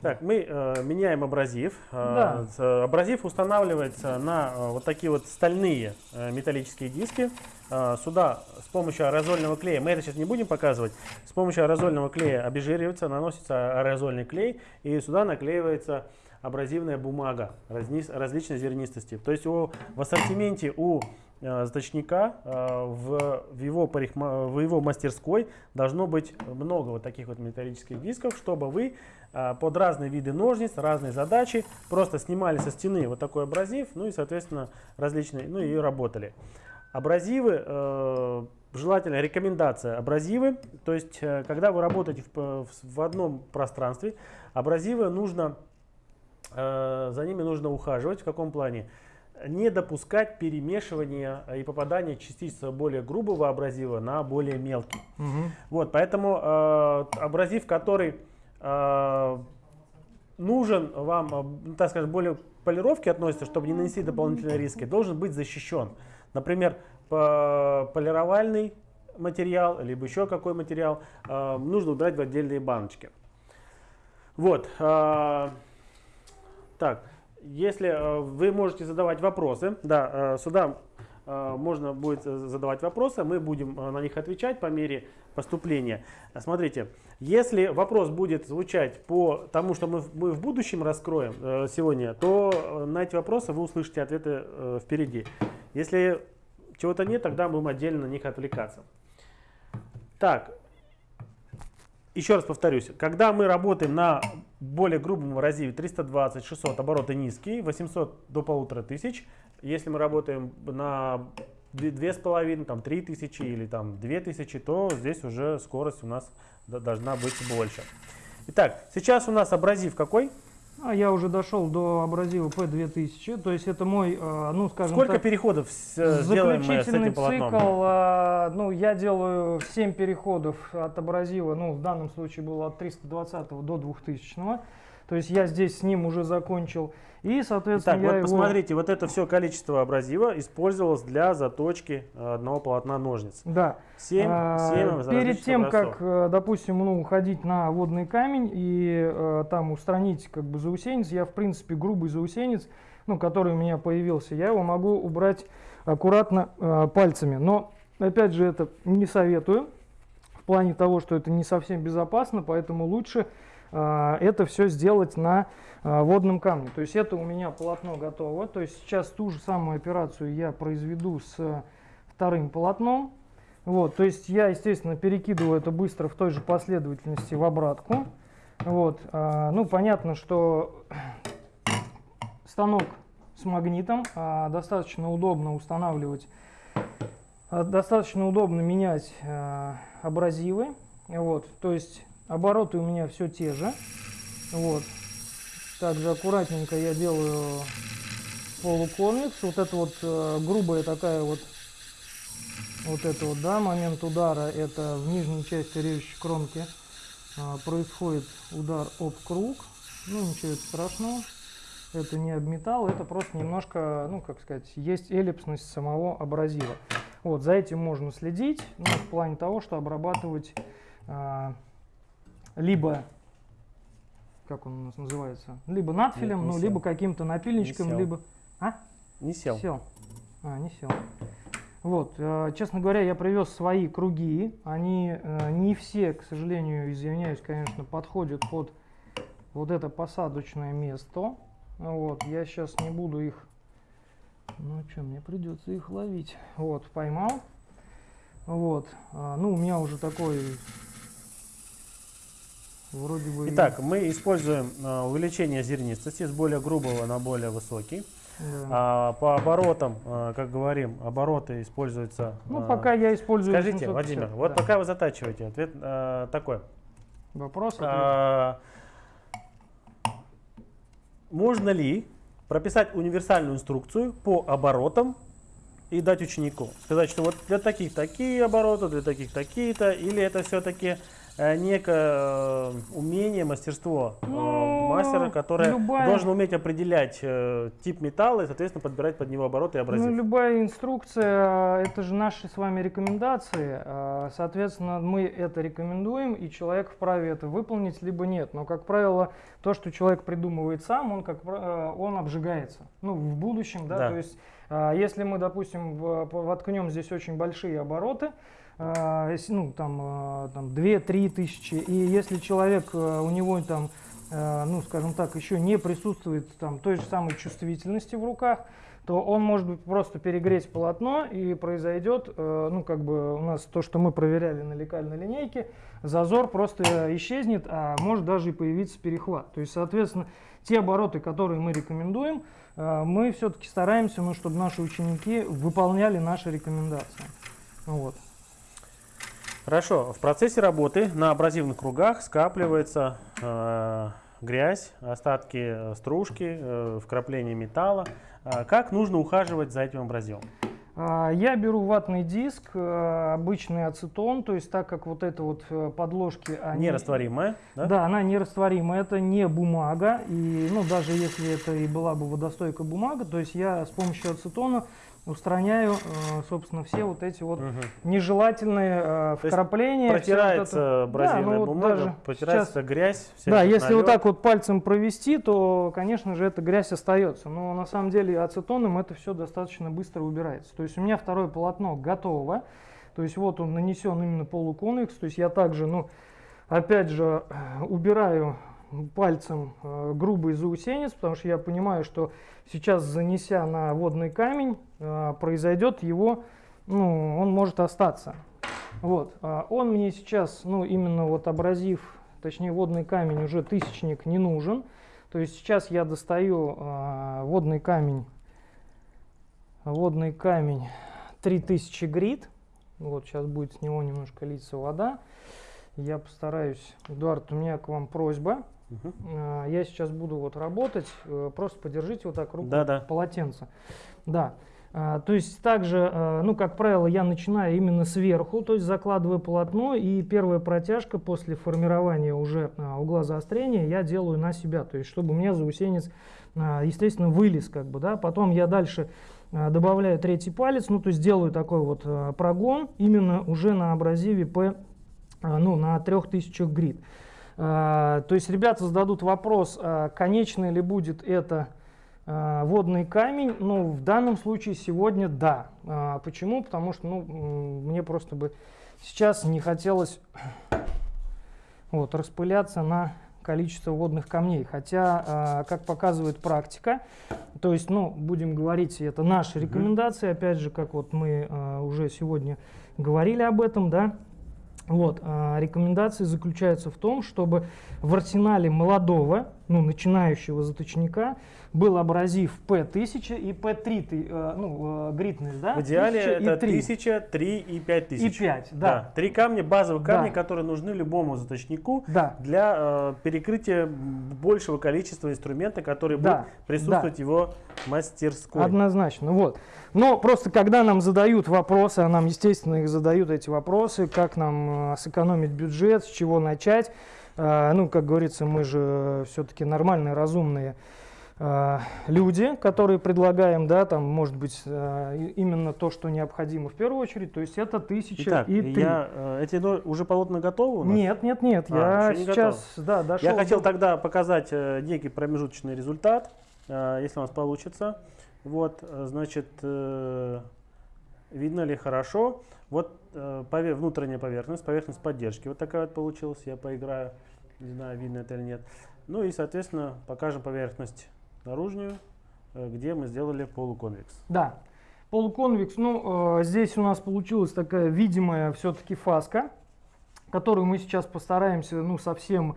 Так, мы э, меняем абразив. Э, Да. э, абразив устанавливается на э, вот такие вот стальные э, металлические диски. Э, сюда с помощью аэрозольного клея, мы это сейчас не будем показывать, с помощью аэрозольного клея обезжиривается, наносится аэрозольный клей, и сюда наклеивается абразивная бумага различной зернистости. То есть у, в ассортименте у э, заточника э, в, в, его парикма- в его мастерской должно быть много вот таких вот металлических дисков, чтобы вы э, под разные виды ножниц, разные задачи просто снимали со стены вот такой абразив, ну и, соответственно, различные, ну и работали. Абразивы, э, желательно рекомендация абразивы, то есть когда вы работаете в, в, одном пространстве, абразивы нужно, за ними нужно ухаживать. В каком плане? Не допускать перемешивания э, и попадания частиц более грубого абразива на более мелкий. Мгм. Вот, поэтому э, абразив, который э, нужен вам, э, ну, так скажем, более к полировке относится, чтобы не нанести дополнительные риски, должен быть защищен. Например, по- полировальный материал, либо еще какой материал, э, нужно убирать в отдельные баночки. Вот. э, так, если э, вы можете задавать вопросы, да, э, сюда э, можно будет задавать вопросы, мы будем на них отвечать по мере поступления. Смотрите, если вопрос будет звучать по тому, что мы, мы в будущем раскроем сегодня, то на эти вопросы вы услышите ответы впереди. Если чего-то нет, тогда будем отдельно на них отвлекаться. Так, еще раз повторюсь, когда мы работаем на более грубом абразиве 320, 600, обороты низкие, 800 до 1500, если мы работаем на 2,5, там 3000 или там 2000, то здесь уже скорость у нас должна быть больше. Итак, сейчас у нас абразив какой? А я уже дошел до абразива P2000, то есть это мой, э, ну скажем Сколько так, переходов э, сделаем мы с заключительный этим полотном? цикл. э, ну я делаю 7 переходов от абразива, ну в данном случае было от 320 до 2000. То есть я здесь с ним уже закончил. И, соответственно, Итак, я вот его... посмотрите, вот это все количество абразива использовалось для заточки э, одного полотна ножниц. Да. 7, А, 7 Перед различных тем, образцов. как, э, допустим, ну, уходить на водный камень и э, там устранить как бы заусенец, я, в принципе, грубый заусенец, ну, который у меня появился, я его могу убрать аккуратно э, пальцами. Но, опять же, это не советую в плане того, что это не совсем безопасно, поэтому лучше это все сделать на э, водном камне. То есть это у меня полотно готово. То есть сейчас ту же самую операцию я произведу с вторым полотном. Вот, то есть я, естественно, перекидываю это быстро в той же последовательности в обратку. Вот, а, ну, понятно, что станок с магнитом а, достаточно удобно устанавливать, а, достаточно удобно менять а, абразивы. Вот, то есть обороты у меня все те же. Вот, также аккуратненько я делаю полуконвекс. Вот это вот э, грубая такая вот вот это вот, да, момент удара, это в нижней части режущей кромки а, происходит удар об круг. Ну, ничего страшного. Это не об металл, это просто немножко, ну, как сказать, есть эллипсность самого абразива. Вот, за этим можно следить, ну, в плане того, что обрабатывать а, либо, как он у нас называется, либо надфилем, Нет, ну, сел. либо каким-то напильничком, либо... А? Не сел. Сел. А, не сел. Вот, э, честно говоря, я привез свои круги. Они э, не все, к сожалению, извиняюсь, конечно, подходят под вот это посадочное место. Вот, я сейчас не буду их... Ну что, мне придется их ловить. Вот, поймал. Вот, а, ну у меня уже такой Вроде бы. Итак, мы используем э, увеличение зернистости с более грубого на более высокий. да. А, по оборотам, э, как говорим, обороты используются. Ну, э, пока я использую. Скажите, 750, Владимир, вот да. пока вы затачиваете, ответ э, такой. Вопрос. ответ. А, можно ли прописать универсальную инструкцию по оборотам и дать ученику? Сказать, что вот для таких такие обороты, для таких такие-то, или это все-таки некое э, умение, мастерство э, Ну, мастера, которое любая- должен уметь определять э, тип металла и, соответственно, подбирать под него обороты и абразив. Ну, любая инструкция, э, это же наши с вами рекомендации. э, Соответственно, мы это рекомендуем, и человек вправе это выполнить, либо нет. Но, как правило, то, что человек придумывает сам, он, как, э, он обжигается. Ну, в будущем, да, Да. то есть, э, если мы, допустим, воткнем здесь очень большие обороты, э, если, ну, там, э, там 2-3 тысячи, и если человек, э, у него там, э, ну, скажем так, еще не присутствует там той же самой чувствительности в руках, то он может быть просто перегреть полотно и произойдет, э, ну как бы у нас то, что мы проверяли на лекальной линейке, зазор просто исчезнет, а может даже и появиться перехват. То есть, соответственно, те обороты, которые мы рекомендуем, мы все-таки стараемся, ну, чтобы наши ученики выполняли наши рекомендации. Вот. Хорошо. В процессе работы на абразивных кругах скапливается э, грязь, остатки э, стружки, э, вкрапления металла. А как нужно ухаживать за этим абразивом? А, Я беру ватный диск, э, обычный ацетон, то есть так как вот это вот э, подложки, они... Нерастворимое, да? Да, она нерастворима, это не бумага, и ну даже если это и была бы водостойкая бумага, то есть я с помощью ацетона устраняю, э, собственно, все вот эти вот Мгм. нежелательные э, вкрапления. вот Протирается это. абразивная Да, ну вот бумага, даже протирается грязь. Да, если вот налет. так вот пальцем провести, то, конечно же, эта грязь остается. Но на самом деле ацетоном это все достаточно быстро убирается. То есть у меня второе полотно готово. То есть вот он нанесен именно полуконвекс. То есть я также, ну, опять же, убираю пальцем э, грубый заусенец, потому что я понимаю, что сейчас занеся на водный камень, э, произойдет его, ну, он может остаться. Вот, а он мне сейчас, ну, именно вот абразив, точнее водный камень уже тысячник не нужен. То есть сейчас я достаю а, водный камень, водный камень 3000 грит. Вот сейчас будет с него немножко литься вода. Я постараюсь, Эдуард, у меня к вам просьба. А, Я сейчас буду вот работать, э, просто подержите вот так руку Да-да. полотенце. Да. А, То есть также, э, ну, как правило, я начинаю именно сверху, то есть закладываю полотно, и первая протяжка после формирования уже а, угла заострения я делаю на себя, то есть чтобы у меня заусенец, естественно, вылез, как бы, да. Потом я дальше добавляю третий палец, ну, то есть делаю такой вот прогон именно уже на абразиве P, ну, на 3000 грит. А, То есть ребята зададут вопрос, а, конечный ли будет это а, водный камень. Ну, в данном случае сегодня да. Почему? Потому что ну, мне просто бы сейчас не хотелось вот, распыляться на количество водных камней. Хотя, как показывает практика, то есть, ну, будем говорить, это наши рекомендации, опять же, как вот мы уже сегодня говорили об этом, да, вот, а, рекомендации заключаются в том, чтобы в арсенале молодого, ну, начинающего заточника был абразив P1000 и P3, ты, э, ну, э, гритность, да? В идеале 1000 и это 3. 1000, 3 и 5000. И 5, да. Три камня, базовые Да. камни, которые нужны любому заточнику Да. для э, перекрытия большего количества инструмента, который Да, будет присутствовать в его мастерской. Однозначно, вот. Но просто когда нам задают вопросы, а нам, естественно, их задают эти вопросы, как нам э, сэкономить бюджет, с чего начать, ну, как говорится, мы же все-таки нормальные, разумные э, люди, которые предлагаем, да, там, может быть, э, и- именно то, что необходимо в первую очередь, то есть это тысяча Итак, и три. я, э, эти уже полотна готовы? Нет, нет, нет, А, я не сейчас, да, дошел. Я хотел до- тогда показать э, некий промежуточный результат, э, если у нас получится. Вот, э, значит, э, видно ли хорошо. Вот э, внутренняя поверхность, поверхность поддержки. Вот такая вот получилась. Я поиграю, не знаю, видно это или нет. Ну и, соответственно, покажем поверхность наружную, э, где мы сделали полуконвекс. Да. Полуконвекс, ну, э, здесь у нас получилась такая видимая все-таки фаска, которую мы сейчас постараемся, ну, совсем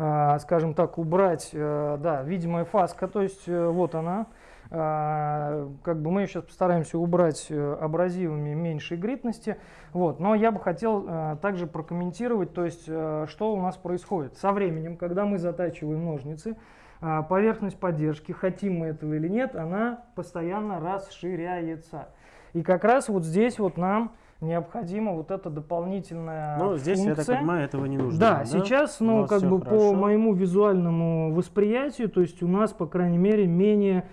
а, скажем так, убрать, э, да, видимая фаска, то есть э, вот она. А, как бы мы сейчас постараемся убрать э, абразивами меньшей гритности. Вот. Но я бы хотел также прокомментировать, то есть что у нас происходит. Со временем, когда мы затачиваем ножницы, поверхность поддержки, хотим мы этого или нет, она постоянно расширяется. И как раз вот здесь вот нам необходима вот эта дополнительная Ну, здесь, функция. я так понимаю, этого не нужно. Да, сейчас, ну, как бы хорошо. по моему визуальному восприятию, то есть у нас, по крайней мере, менее,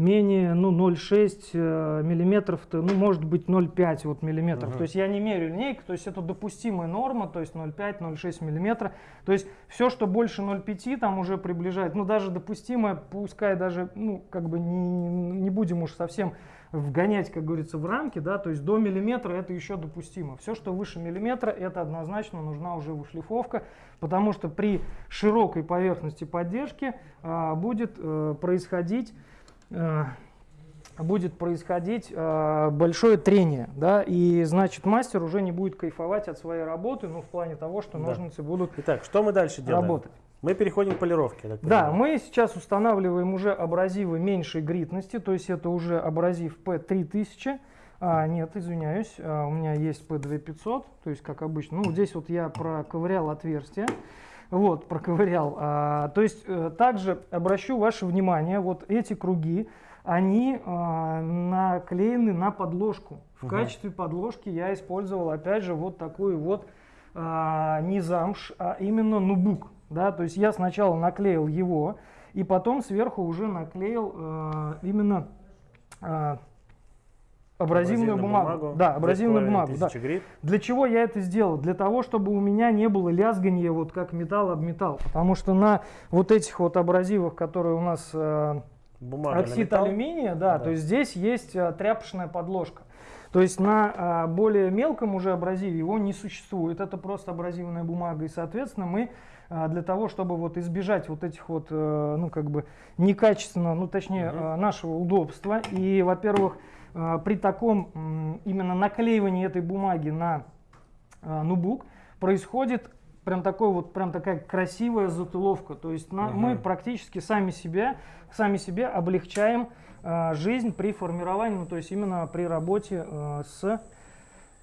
менее ну, 0,6 э, миллиметров, то, ну, может быть 0,5 вот миллиметров. Ага. То есть я не меряю линейкой, то есть это допустимая норма, то есть 0,5-0,6 миллиметра. То есть все, что больше 0,5, там уже приближает, ну, даже допустимое, пускай даже, ну, как бы не, не будем уж совсем вгонять, как говорится, в рамки, да, то есть до миллиметра это еще допустимо. Все, что выше миллиметра, это однозначно нужна уже вышлифовка, потому что при широкой поверхности поддержки а, будет а, происходить будет происходить э, большое трение, да, и значит мастер уже не будет кайфовать от своей работы, ну в плане того, что Да. ножницы будут Итак, что мы дальше делаем? работать. Мы переходим к полировке. Да, мы сейчас устанавливаем уже абразивы меньшей гритности, то есть это уже абразив P3000. А, нет, извиняюсь, а, у меня есть P2500, то есть как обычно. Ну, здесь вот я проковырял отверстие. Вот, проковырял. А, то есть э, также обращу ваше внимание, вот эти круги, они а, наклеены на подложку. В Мгм. качестве подложки я использовал опять же вот такую вот а, не замш, а именно нубук. Да? То есть я сначала наклеил его, и потом сверху уже наклеил а, именно а, абразивную, бумагу. Да, абразивную бумагу. Да. 2500 грит. Для чего я это сделал? Для того, чтобы у меня не было лязгания вот как металл об металл. Потому что на вот этих вот абразивах, которые у нас э, Бумага оксид алюминия, да, Да. то есть здесь есть э, тряпочная подложка. То есть на а, более мелком уже абразиве его не существует. Это просто абразивная бумага. И, соответственно, мы а, для того, чтобы вот избежать вот этих вот, э, ну, как бы некачественного, ну, точнее, э, нашего удобства. И, во-первых, э, при таком именно наклеивании этой бумаги на а, нубук происходит прям такой вот прям такая красивая затыловка. То есть на- мы Мгм. практически сами себя сами себе облегчаем а, жизнь при формировании, ну, то есть именно при работе с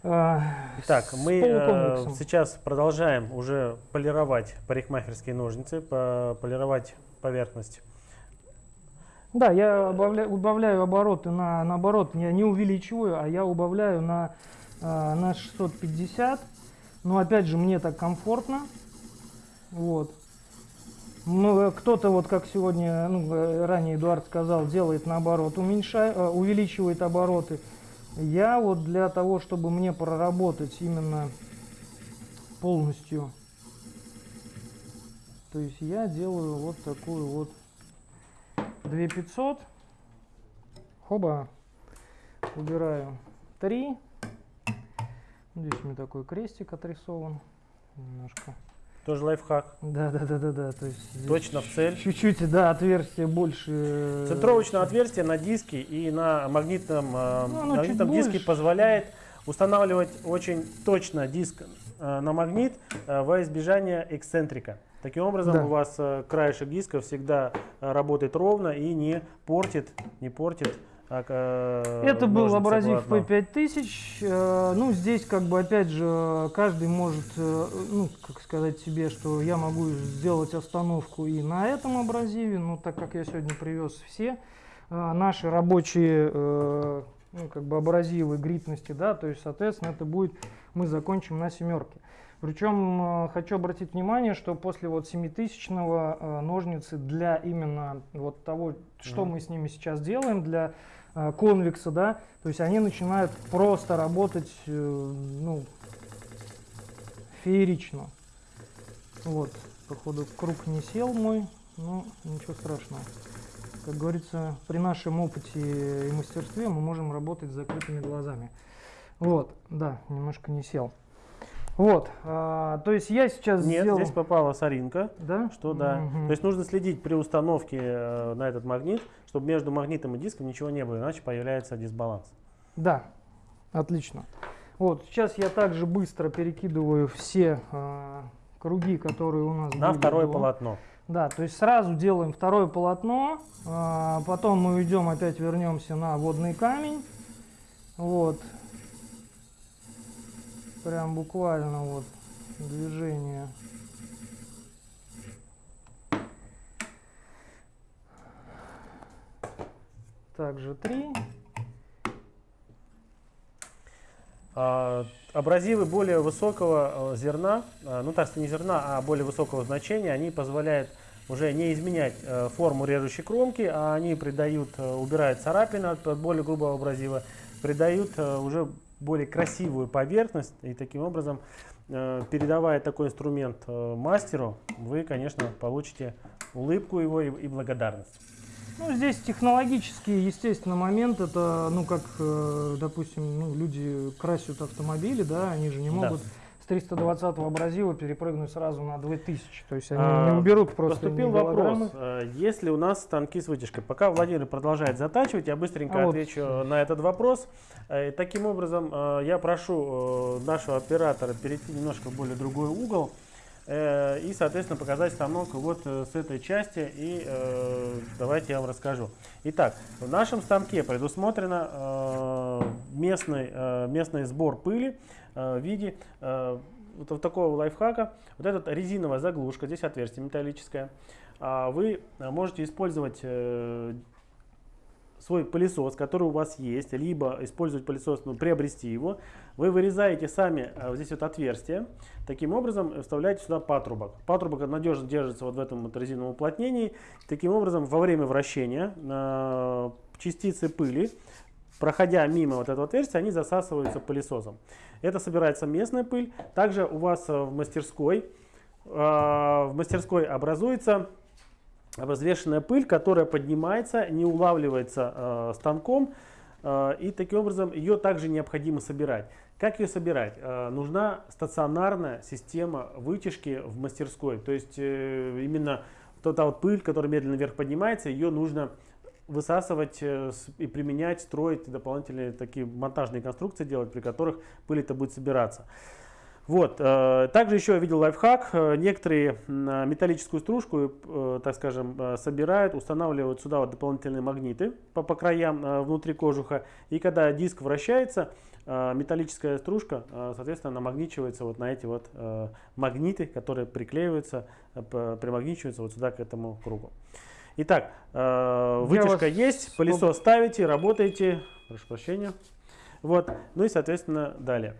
Так, с мы э, сейчас продолжаем уже полировать парикмахерские ножницы, по- полировать поверхность. Да, я убавляю, убавляю обороты на, наоборот, я не увеличиваю, а я убавляю на, а, на 650. Но опять же, мне так комфортно. Вот. Ну, э, кто-то, вот как сегодня, ну, э, ранее Эдуард сказал, делает наоборот, уменьшает, увеличивает обороты. Я вот для того, чтобы мне проработать именно полностью, то есть я делаю вот такую вот 2500. Хоба. Убираю 3. Здесь у меня такой крестик отрисован. Немножко. Тоже лайфхак. Да, да, да, да, да. То есть Точно в цель. Чуть-чуть, да, отверстие больше. Центровочное отверстие на диске и на магнитном, э, Ну, магнитном диске больше. позволяет устанавливать очень точно диск э, на магнит э, во избежание эксцентрика. Таким образом, Да. у вас э, краешек диска всегда э, работает ровно и не портит, не портит. а, Это был абразив полотно. P5000. Э, Ну, здесь, как бы, опять же, каждый может, ну, как сказать себе, что я могу сделать остановку и на этом абразиве, ну, так как я сегодня привез все наши рабочие, ну, как бы, абразивы гритности, да, то есть, соответственно, это будет, мы закончим на семерке. Причем э, хочу обратить внимание, что после вот 7000 э, ножницы для именно вот того, что Мгм. мы с ними сейчас делаем, для э, конвекса, да, то есть они начинают просто работать, ну, феерично. Вот, походу круг не сел мой, но ничего страшного. Как говорится, при нашем опыте и мастерстве мы можем работать с закрытыми глазами. Вот, да, немножко не сел. Вот, а, то есть я сейчас Нет, сделал... здесь попала соринка. Да? Что да. Мгм. То есть нужно следить при установке э, на этот магнит, чтобы между магнитом и диском ничего не было, иначе появляется дисбаланс. Да, отлично. Вот, сейчас я также быстро перекидываю все, а, круги, которые у нас На второе до. полотно. Да, то есть сразу делаем второе полотно, а, потом мы уйдем, опять вернемся на водный камень. Вот. Прям буквально вот движение. Также три. А, Абразивы более высокого э, зерна, э, ну так сказать, не зерна, а более высокого значения, они позволяют уже не изменять э, форму режущей кромки, а они придают, э, убирают царапины от, от более грубого абразива, придают уже более красивую поверхность, и таким образом, э, передавая такой инструмент э, мастеру, вы, конечно, получите улыбку его и, благодарность. Ну, здесь технологический, естественно, момент. Это, ну, как, э, допустим, ну, люди красят автомобили, да, они же не Да. могут с 320 абразива перепрыгнуть сразу на 2000. То есть они А, не уберут просто Поступил вопрос, голограммы. э, есть ли у нас станки с вытяжкой? Пока Владимир продолжает затачивать, я быстренько А вот. отвечу на этот вопрос. Э, Таким образом, э, я прошу э, нашего оператора перейти немножко в более другой угол э, и, соответственно, показать станок вот э, с этой части. И э, давайте я вам расскажу. Итак, в нашем станке предусмотрено э, местный, э, местный сбор пыли в виде э, вот такого лайфхака. Вот эта резиновая заглушка, здесь отверстие металлическое. А Вы э, можете использовать э, свой пылесос, который у вас есть, либо использовать пылесос, ну, приобрести его. Вы вырезаете сами э, вот здесь вот отверстие. Таким образом э, вставляете сюда патрубок. Патрубок надежно держится вот в этом вот резиновом уплотнении. Таким образом, во время вращения э, частицы пыли, проходя мимо вот этого отверстия, они засасываются пылесосом. Это собирается местная пыль. Также у вас э, в мастерской, э, в мастерской образуется обезвешенная пыль, которая поднимается, не улавливается э, станком, и таким образом ее также необходимо собирать. Как ее собирать? Нужна стационарная система вытяжки в мастерской, то есть именно вот та вот пыль, которая медленно вверх поднимается, ее нужно высасывать э, и применять, строить дополнительные такие монтажные конструкции делать, при которых пыль это будет собираться. Вот. э, Также еще я видел лайфхак. Э, Некоторые металлическую стружку, так скажем, собирают, устанавливают сюда вот дополнительные магниты по, по краям внутри кожуха. И когда диск вращается, металлическая стружка, соответственно, намагничивается вот на эти вот магниты, которые приклеиваются, примагничиваются вот сюда к этому кругу. Итак, э, вытяжка вас есть, пылесос ставите, работаете. Прошу прощения. Вот. Ну и, соответственно, далее.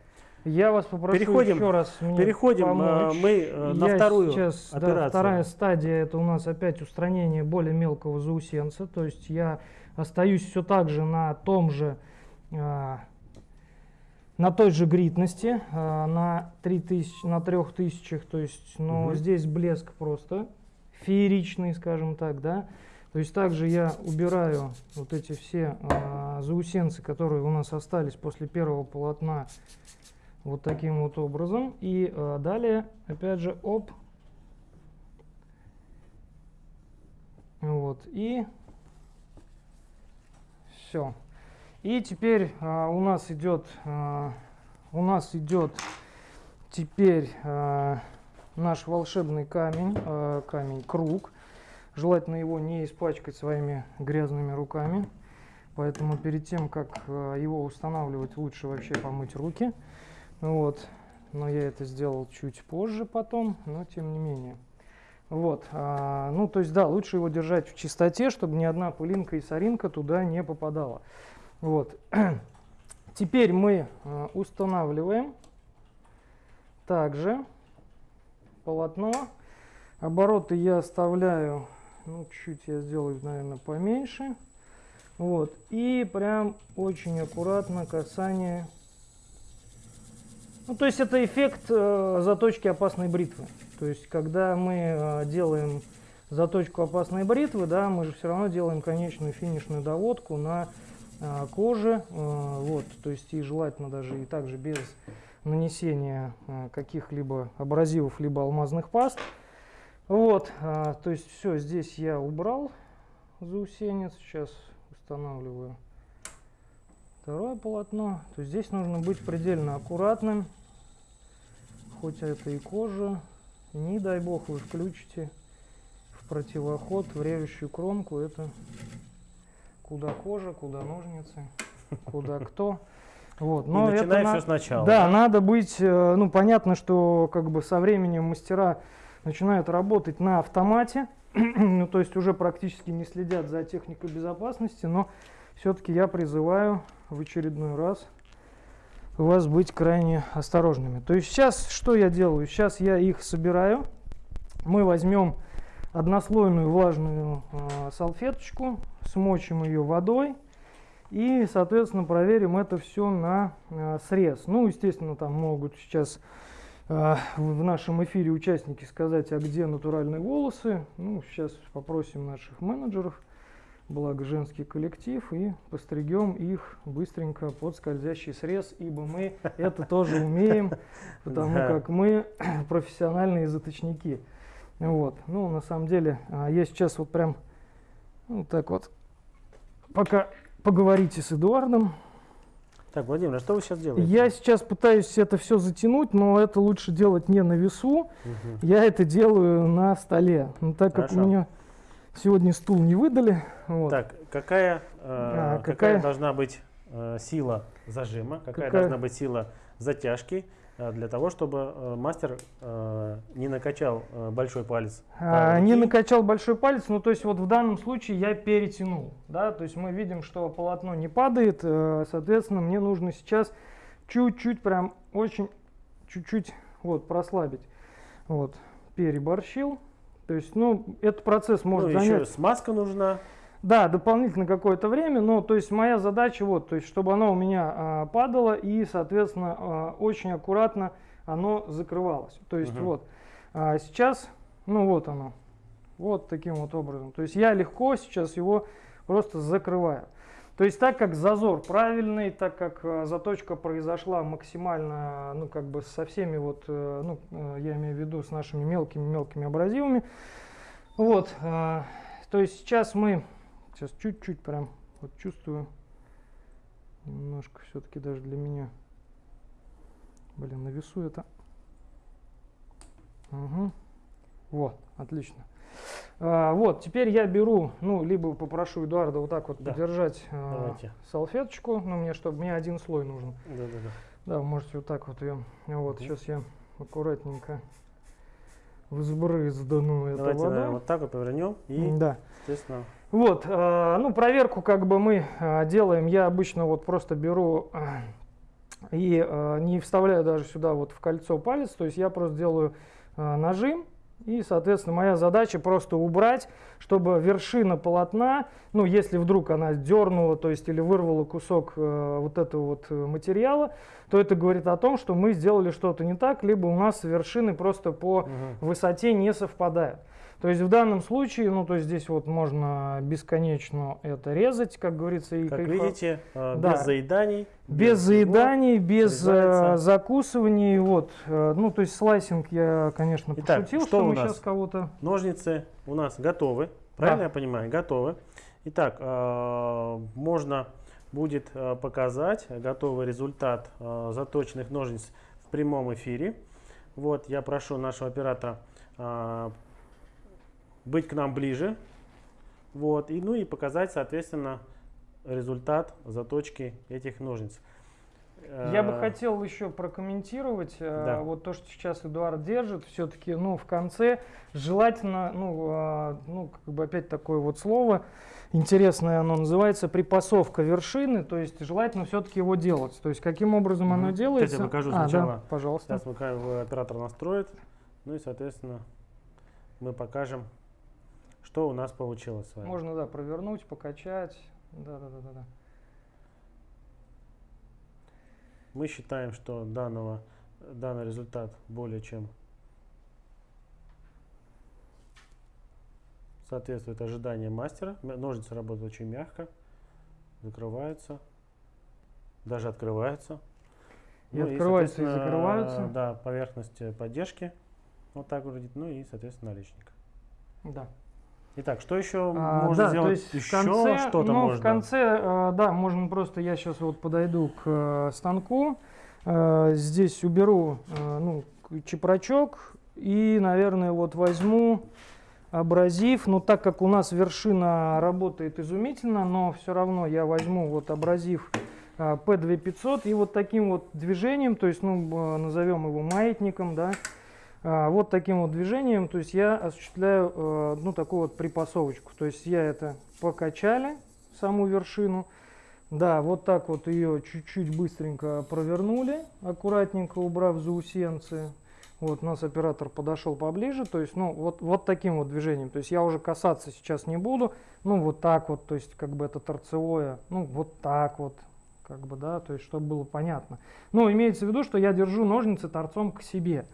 Я вас попрошу Переходим- еще раз мне Переходим э, помочь. мы э, на Я вторую сейчас, да, операцию. вторая стадия это у нас опять устранение более мелкого заусенца. То есть я остаюсь все так же на том же, на той же гритности, на 3000, на 3000, то есть, но Мгм. здесь блеск просто фееричный, скажем так, да. То есть также я убираю вот эти все а, заусенцы, которые у нас остались после первого полотна вот таким вот образом. И э, далее, опять же, оп. Вот, и все. И теперь а, у нас идет, а, у нас идет теперь а, наш волшебный камень, а, камень круг. Желательно его не испачкать своими грязными руками. Поэтому перед тем, как а, его устанавливать, лучше вообще помыть руки. Вот. Но я это сделал чуть позже потом, но тем не менее. Вот. а, ну, то есть, да, лучше его держать в чистоте, чтобы ни одна пылинка и соринка туда не попадала. Вот. Теперь мы а, устанавливаем также полотно. Обороты я оставляю, ну, чуть я сделаю, наверное, поменьше. Вот. И прям очень аккуратно касание ну, то есть это эффект э, заточки опасной бритвы. То есть, когда мы э, делаем заточку опасной бритвы, да, мы же все равно делаем конечную финишную доводку на э, коже. э, вот, то есть и желательно даже и также без нанесения э, каких-либо абразивов либо алмазных паст. Вот, э, то есть все, здесь я убрал заусенец. Сейчас устанавливаю второе полотно. То есть здесь нужно быть предельно аккуратным. Хоть это и кожа, Не дай бог вы включите в противоход в режущую кромку. Это куда кожа, куда ножницы, куда кто. Вот. Но И начинай все сначала. Да, да, надо быть, э, ну понятно, что как бы со временем мастера начинают работать на автомате, ну то есть уже практически не следят за техникой безопасности, но все-таки я призываю в очередной раз вас быть крайне осторожными. То есть сейчас что я делаю? Сейчас я их собираю. Мы возьмем однослойную влажную э, салфеточку, смочим ее водой и, соответственно, проверим это все на э, срез. Ну, естественно, там могут сейчас э, в нашем эфире участники сказать, а где натуральные волосы. Ну, сейчас попросим наших менеджеров, благо женский коллектив, и постригем их быстренько под скользящий срез, ибо мы это тоже умеем, потому как мы профессиональные заточники. Вот. Ну, на самом деле, а, я сейчас вот прям вот так вот, пока поговорите с Эдуардом. Так, Владимир, а что вы сейчас делаете? Я сейчас пытаюсь это все затянуть, но это лучше делать не на весу. Угу. Я это делаю на столе. Но так Хорошо. как у меня сегодня стул не выдали. Вот. Так, какая, э, а, какая, какая должна быть э, сила зажима, какая, какая должна быть сила затяжки? Э, для того, чтобы э, мастер э, не накачал большой палец. А, не накачал большой палец, ну то есть вот в данном случае я перетянул, да, то есть мы видим, что полотно не падает, соответственно мне нужно сейчас чуть-чуть, прям очень чуть-чуть вот прослабить, вот переборщил, то есть ну этот процесс может ну, занять. Еще смазка нужна. Да, дополнительно какое-то время, но то есть моя задача вот, то есть чтобы оно у меня а, падало и, соответственно, а, очень аккуратно оно закрывалось. То есть угу. вот а, сейчас, ну вот оно, вот таким вот образом. То есть я легко сейчас его просто закрываю. То есть так как зазор правильный, так как а, заточка произошла максимально, ну как бы со всеми вот, а, ну э, я имею в виду с нашими мелкими-мелкими абразивами, вот, а, то есть сейчас мы Сейчас чуть-чуть прям вот чувствую. Немножко все-таки даже для меня. Блин, на весу это. Угу. Вот, отлично. А, вот, теперь я беру, ну, либо попрошу Эдуарда вот так вот да. подержать а, салфеточку, ну, мне, чтобы мне один слой нужен. Да, да, да. Да, вы можете вот так вот ее. Вот, угу. сейчас я аккуратненько взбрыздану это Давайте, водой. вот так вот повернем и, да. естественно, вот, э, ну, проверку как бы мы э, делаем, я обычно вот просто беру э, и не вставляю даже сюда вот в кольцо палец, то есть я просто делаю нажим, и, соответственно, моя задача просто убрать, чтобы вершина полотна, ну, если вдруг она дернула, то есть или вырвала кусок э, вот этого вот материала, то это говорит о том, что мы сделали что-то не так, либо у нас вершины просто по угу. высоте не совпадают. То есть в данном случае, ну то есть здесь вот можно бесконечно это резать, как говорится. И как кайфа... видите, э, да. без заеданий. Без, без заеданий, без срезается. закусываний. Вот. Э, ну то есть слайсинг я, конечно, Итак, пошутил, что, что мы сейчас кого-то... Ножницы у нас готовы, правильно да. я понимаю? Готовы. Итак, э, можно будет показать готовый результат заточенных ножниц в прямом эфире. Вот, я прошу нашего оператора быть к нам ближе. Вот, и, ну и показать, соответственно, результат заточки этих ножниц. Я бы э, хотел еще прокомментировать э, да. вот то, что сейчас Эдуард держит. Все-таки, ну, в конце желательно, ну, а, ну, как бы опять такое вот слово интересное, оно называется припасовка вершины. То есть желательно все-таки его делать. То есть каким образом оно делается? Сейчас я покажу сначала. А, да, пожалуйста. Сейчас оператор настроит. Ну и, соответственно, мы покажем что у нас получилось с вами? Можно, да, провернуть, покачать. Да, да, да, да. да. Мы считаем, что данного, данный результат более чем соответствует ожиданиям мастера. Ножницы работают очень мягко, закрываются, даже открываются. И ну, открываются и, и закрываются. Да, поверхность поддержки. Вот так выглядит. Ну и, соответственно, наличник. Да. Итак, что еще а, можно да, сделать? То есть еще что-то ну, можно? В конце, э, да, можно просто, я сейчас вот подойду к э, станку, э, здесь уберу, э, ну, чепрачок, И, наверное, вот возьму абразив. Но так как у нас вершина работает изумительно, но все равно я возьму вот абразив P2500 и вот таким вот движением, то есть, ну, назовем его маятником, да, а, вот таким вот движением, то есть я осуществляю, ну, такую вот припасовочку. То есть я это покачали, саму вершину, да, вот так вот ее чуть-чуть быстренько провернули, аккуратненько убрав заусенцы. Вот, у нас оператор подошел поближе, то есть, ну, вот, вот таким вот движением. То есть я уже касаться сейчас не буду, ну, вот так вот, то есть, как бы это торцевое, ну, вот так вот, как бы, да, то есть, чтобы было понятно. Ну, имеется в виду, что я держу ножницы торцом к себе.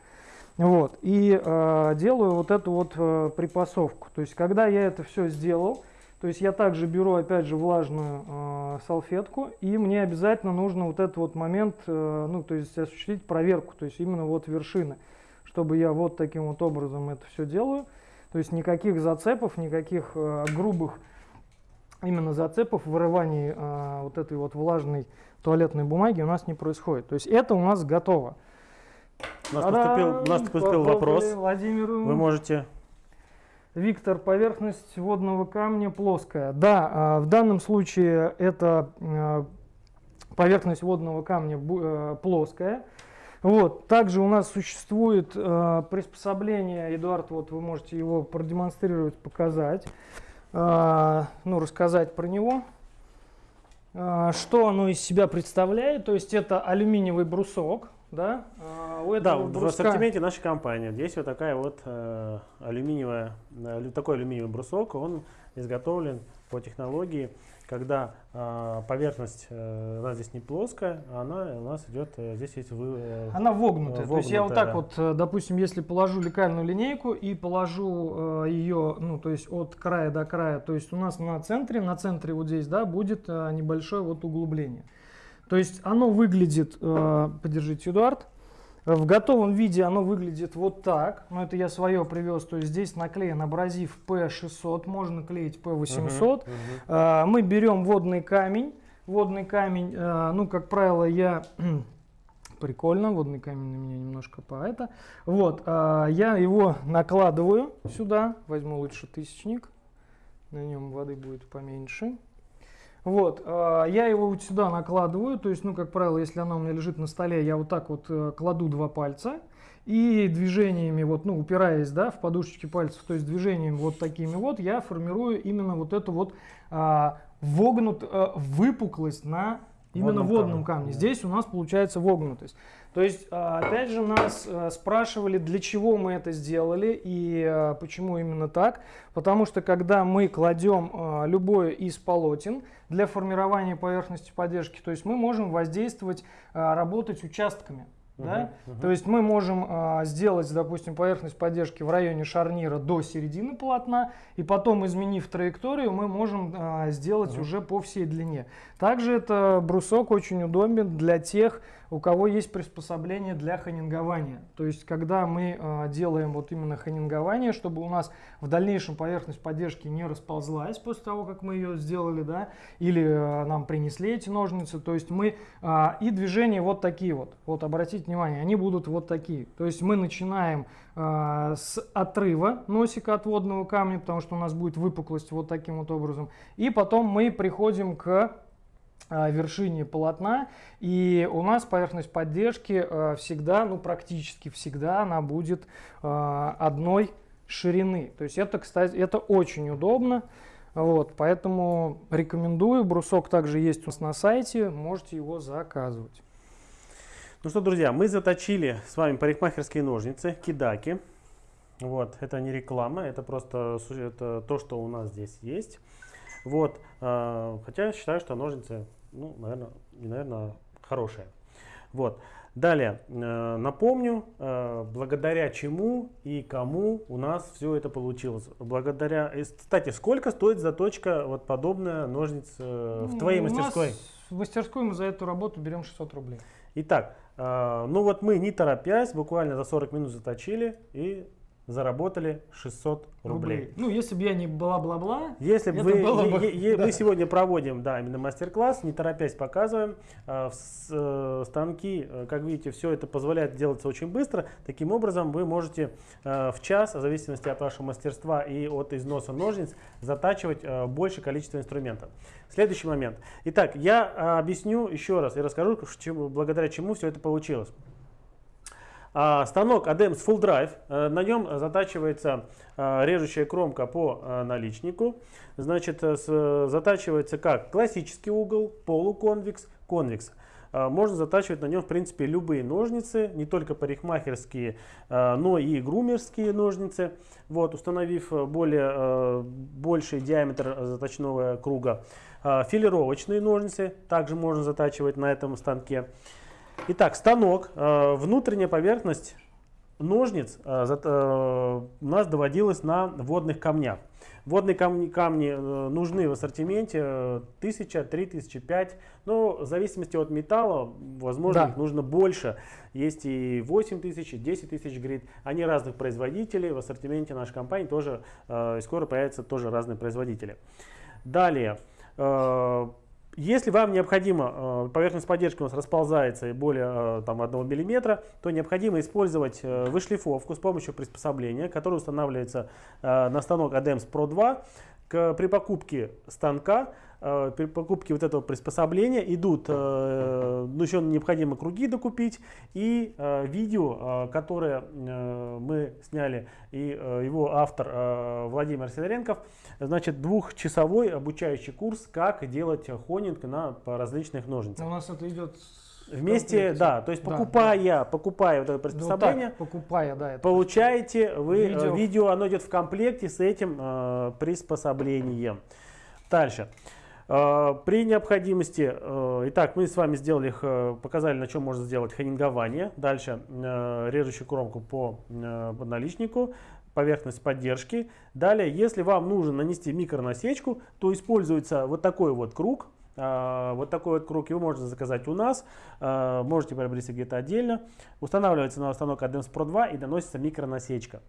Вот, и э, делаю вот эту вот э, припасовку. То есть, когда я это все сделал, то есть я также беру, опять же, влажную э, салфетку, и мне обязательно нужно вот этот вот момент, э, ну, то есть осуществить проверку, то есть именно вот вершины, чтобы я вот таким вот образом это все делаю. То есть никаких зацепов, никаких э, грубых именно зацепов, вырываний э, вот этой вот влажной туалетной бумаги у нас не происходит. То есть это у нас готово. У нас поступил, у нас поступил вопрос. Владимиру. Вы можете... Виктор, поверхность водного камня плоская. Да, в данном случае это поверхность водного камня плоская. Вот. Также у нас существует приспособление, Эдуард, вот вы можете его продемонстрировать, показать, ну, рассказать про него. Что оно из себя представляет? То есть это алюминиевый брусок, да? А, у да, бруска... в ассортименте нашей компании здесь вот такая вот э, алюминиевая, э, такой алюминиевый брусок, он изготовлен по технологии, когда э, поверхность э, у нас здесь не плоская, а она у нас идет, э, здесь есть вы, э, Она вогнутая, вогнутая, то есть я вот так вот, допустим, если положу лекальную линейку и положу э, ее, ну, то есть от края до края, то есть у нас на центре, на центре вот здесь, да, будет э, небольшое вот углубление. То есть оно выглядит, э, подержите, Эдуард, в готовом виде оно выглядит вот так. Но это я свое привез. То есть здесь наклеен абразив P600, можно клеить P800. Uh-huh, uh-huh. Э, мы берем водный камень. Водный камень, э, ну, как правило, я... Прикольно, водный камень на меня немножко по это. Вот, э, я его накладываю сюда. Возьму лучше тысячник. На нем воды будет поменьше. Вот, э, я его вот сюда накладываю, то есть, ну, как правило, если оно у меня лежит на столе, я вот так вот э, кладу два пальца и движениями, вот, ну, упираясь, да, в подушечки пальцев, то есть движениями вот такими вот, я формирую именно вот эту вот а, вогнут, а, выпуклость на именно водном, водном камне. камне. Здесь у нас получается вогнутость. То есть, а, опять же, нас а, спрашивали, для чего мы это сделали и а, почему именно так. Потому что, когда мы кладем любое из полотен для формирования поверхности поддержки, то есть мы можем воздействовать, работать участками. Да? Uh-huh, То есть мы можем а, сделать, допустим, поверхность поддержки в районе шарнира до середины полотна, и потом, изменив траекторию, мы можем а, сделать uh-huh. уже по всей длине. Также это брусок очень удобен для тех, у кого есть приспособление для ханингования. То есть, когда мы э, делаем вот именно ханингование, чтобы у нас в дальнейшем поверхность поддержки не расползлась после того, как мы ее сделали, да, или э, нам принесли эти ножницы, то есть мы, э, и движения вот такие вот, вот обратите внимание, они будут вот такие. То есть мы начинаем с отрыва носика от водного камня, потому что у нас будет выпуклость вот таким вот образом, и потом мы приходим к вершине полотна. И у нас поверхность поддержки э, всегда, ну практически всегда, она будет э, одной ширины. То есть это, кстати, это очень удобно. Вот, поэтому рекомендую. Брусок также есть у нас на сайте, можете его заказывать. Ну что, друзья, мы заточили с вами парикмахерские ножницы, кидаки. Вот, это не реклама, это просто это то, что у нас здесь есть. Вот, э, хотя я считаю, что ножницы, ну, наверное, не наверное, хорошие. Вот. Далее, э, напомню, э, благодаря чему и кому у нас все это получилось. Благодаря, кстати, сколько стоит заточка вот подобная ножниц в твоей у мастерской? Нас в мастерской мы за эту работу берем 600 рублей. Итак, ну вот мы не торопясь, буквально за 40 минут заточили и заработали 600 рублей. Ну, если бы я не бла-бла-бла, Если бы вы, было бы- е- да. мы сегодня проводим, да, именно мастер-класс, не торопясь показываем, в с- э, станки, э, как видите, все это позволяет делаться очень быстро. Таким образом, вы можете э, в час, в зависимости от вашего мастерства и от износа ножниц, затачивать э, большее количество инструментов. Следующий момент. Итак, я а, объясню еще раз и расскажу, к чему- благодаря чему все это получилось. А, станок ADEMS Full Drive, э, на нем затачивается э, режущая кромка по э, наличнику. Значит, затачивается как классический угол, полуконвекс, конвекс. Можно затачивать на нем, в принципе, любые ножницы, не только парикмахерские, но и грумерские ножницы. Вот, установив более, больший диаметр заточного круга. Филировочные ножницы также можно затачивать на этом станке. Итак, станок, э, внутренняя поверхность ножниц э, э, у нас доводилась на водных камнях. Водные камни, камни нужны в ассортименте э, 1000, 3000, 5. Но в зависимости от металла, возможно, Да. их нужно больше. Есть и 8000, и 10 тысяч грит. Они разных производителей. В ассортименте нашей компании тоже и скоро появятся тоже разные производители. Далее. Если вам необходимо, э, поверхность поддержки у нас расползается и более э, там, 1 мм, то необходимо использовать э, вышлифовку с помощью приспособления, которое устанавливается на станок ADEMS Pro 2. К- При покупке станка, при покупке вот этого приспособления идут, э, ну еще необходимо круги докупить и э, видео, э, которое э, мы сняли, и э, его автор э, Владимир Сидоренков, значит, двухчасовой обучающий курс, как делать хонинг на по различных ножницах. у нас это идет Вместе, да, то есть Да, покупая, покупая вот это Ну, так, приспособление, покупая, да, это получаете вы э, Видео. видео. оно идет в комплекте с этим э, приспособлением. Дальше. Э, При необходимости, э, итак, мы с вами сделали, э, показали, на чем можно сделать хонингование. Дальше режущую кромку по наличнику, поверхность поддержки. Далее, если вам нужно нанести микронасечку, то используется вот такой вот круг. Вот такой вот круг его можно заказать у нас, можете приобрести где-то отдельно. Устанавливается на станок ADEMS Pro 2 и наносится микронасечка.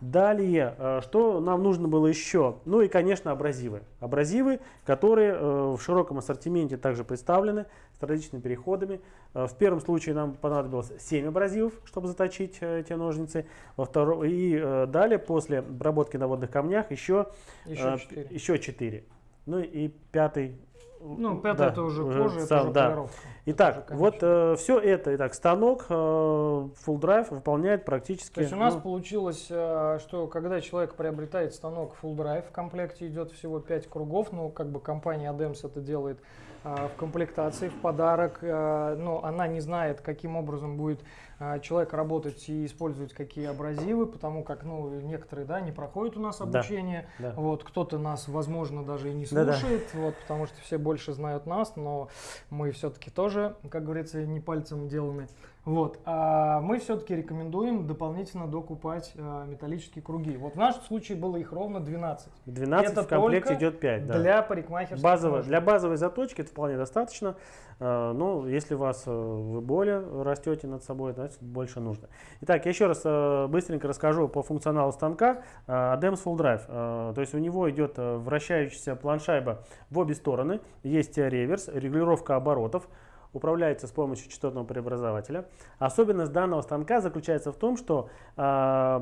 Далее, э, что нам нужно было еще? Ну и, конечно, абразивы. Абразивы, которые э, в широком ассортименте также представлены с различными переходами. Э, В первом случае нам понадобилось 7 абразивов, чтобы заточить эти ножницы. Во втором, и далее, после обработки на водных камнях, еще, еще э, 4. еще 4. Ну и пятый. Ну, пятое да, это уже кожа, это сам, уже да. полировка. Итак, Это уже вот конечно. все это, итак, станок э, Full Drive выполняет практически... То есть у нас ну, получилось, э, что когда человек приобретает станок Full Drive, в комплекте идет всего 5 кругов, ну, как бы компания Adams это делает э, в комплектации, в подарок, э, но она не знает, каким образом будет э, человек работать и использовать какие абразивы, потому как, ну, некоторые, да, не проходят у нас Да. обучение, да. вот, кто-то нас, возможно, даже и не слушает, вот, потому что все больше знают нас, но мы все-таки тоже, как говорится, не пальцем деланы. Вот. А мы все-таки рекомендуем дополнительно докупать а, металлические круги. Вот в нашем случае было их ровно 12. 12 Это в комплекте идет 5. Да. Для парикмахерских Базово, ножниц. для базовой заточки это вполне достаточно. Э, Но если у вас э, вы более растете над собой, значит больше нужно. Итак, я еще раз э, быстренько расскажу по функционалу станка э, ADEMS Full Drive. Э, То есть у него идет э, вращающаяся планшайба в обе стороны. Есть э, реверс, регулировка оборотов. Управляется с помощью частотного преобразователя. Особенность данного станка заключается в том, что э,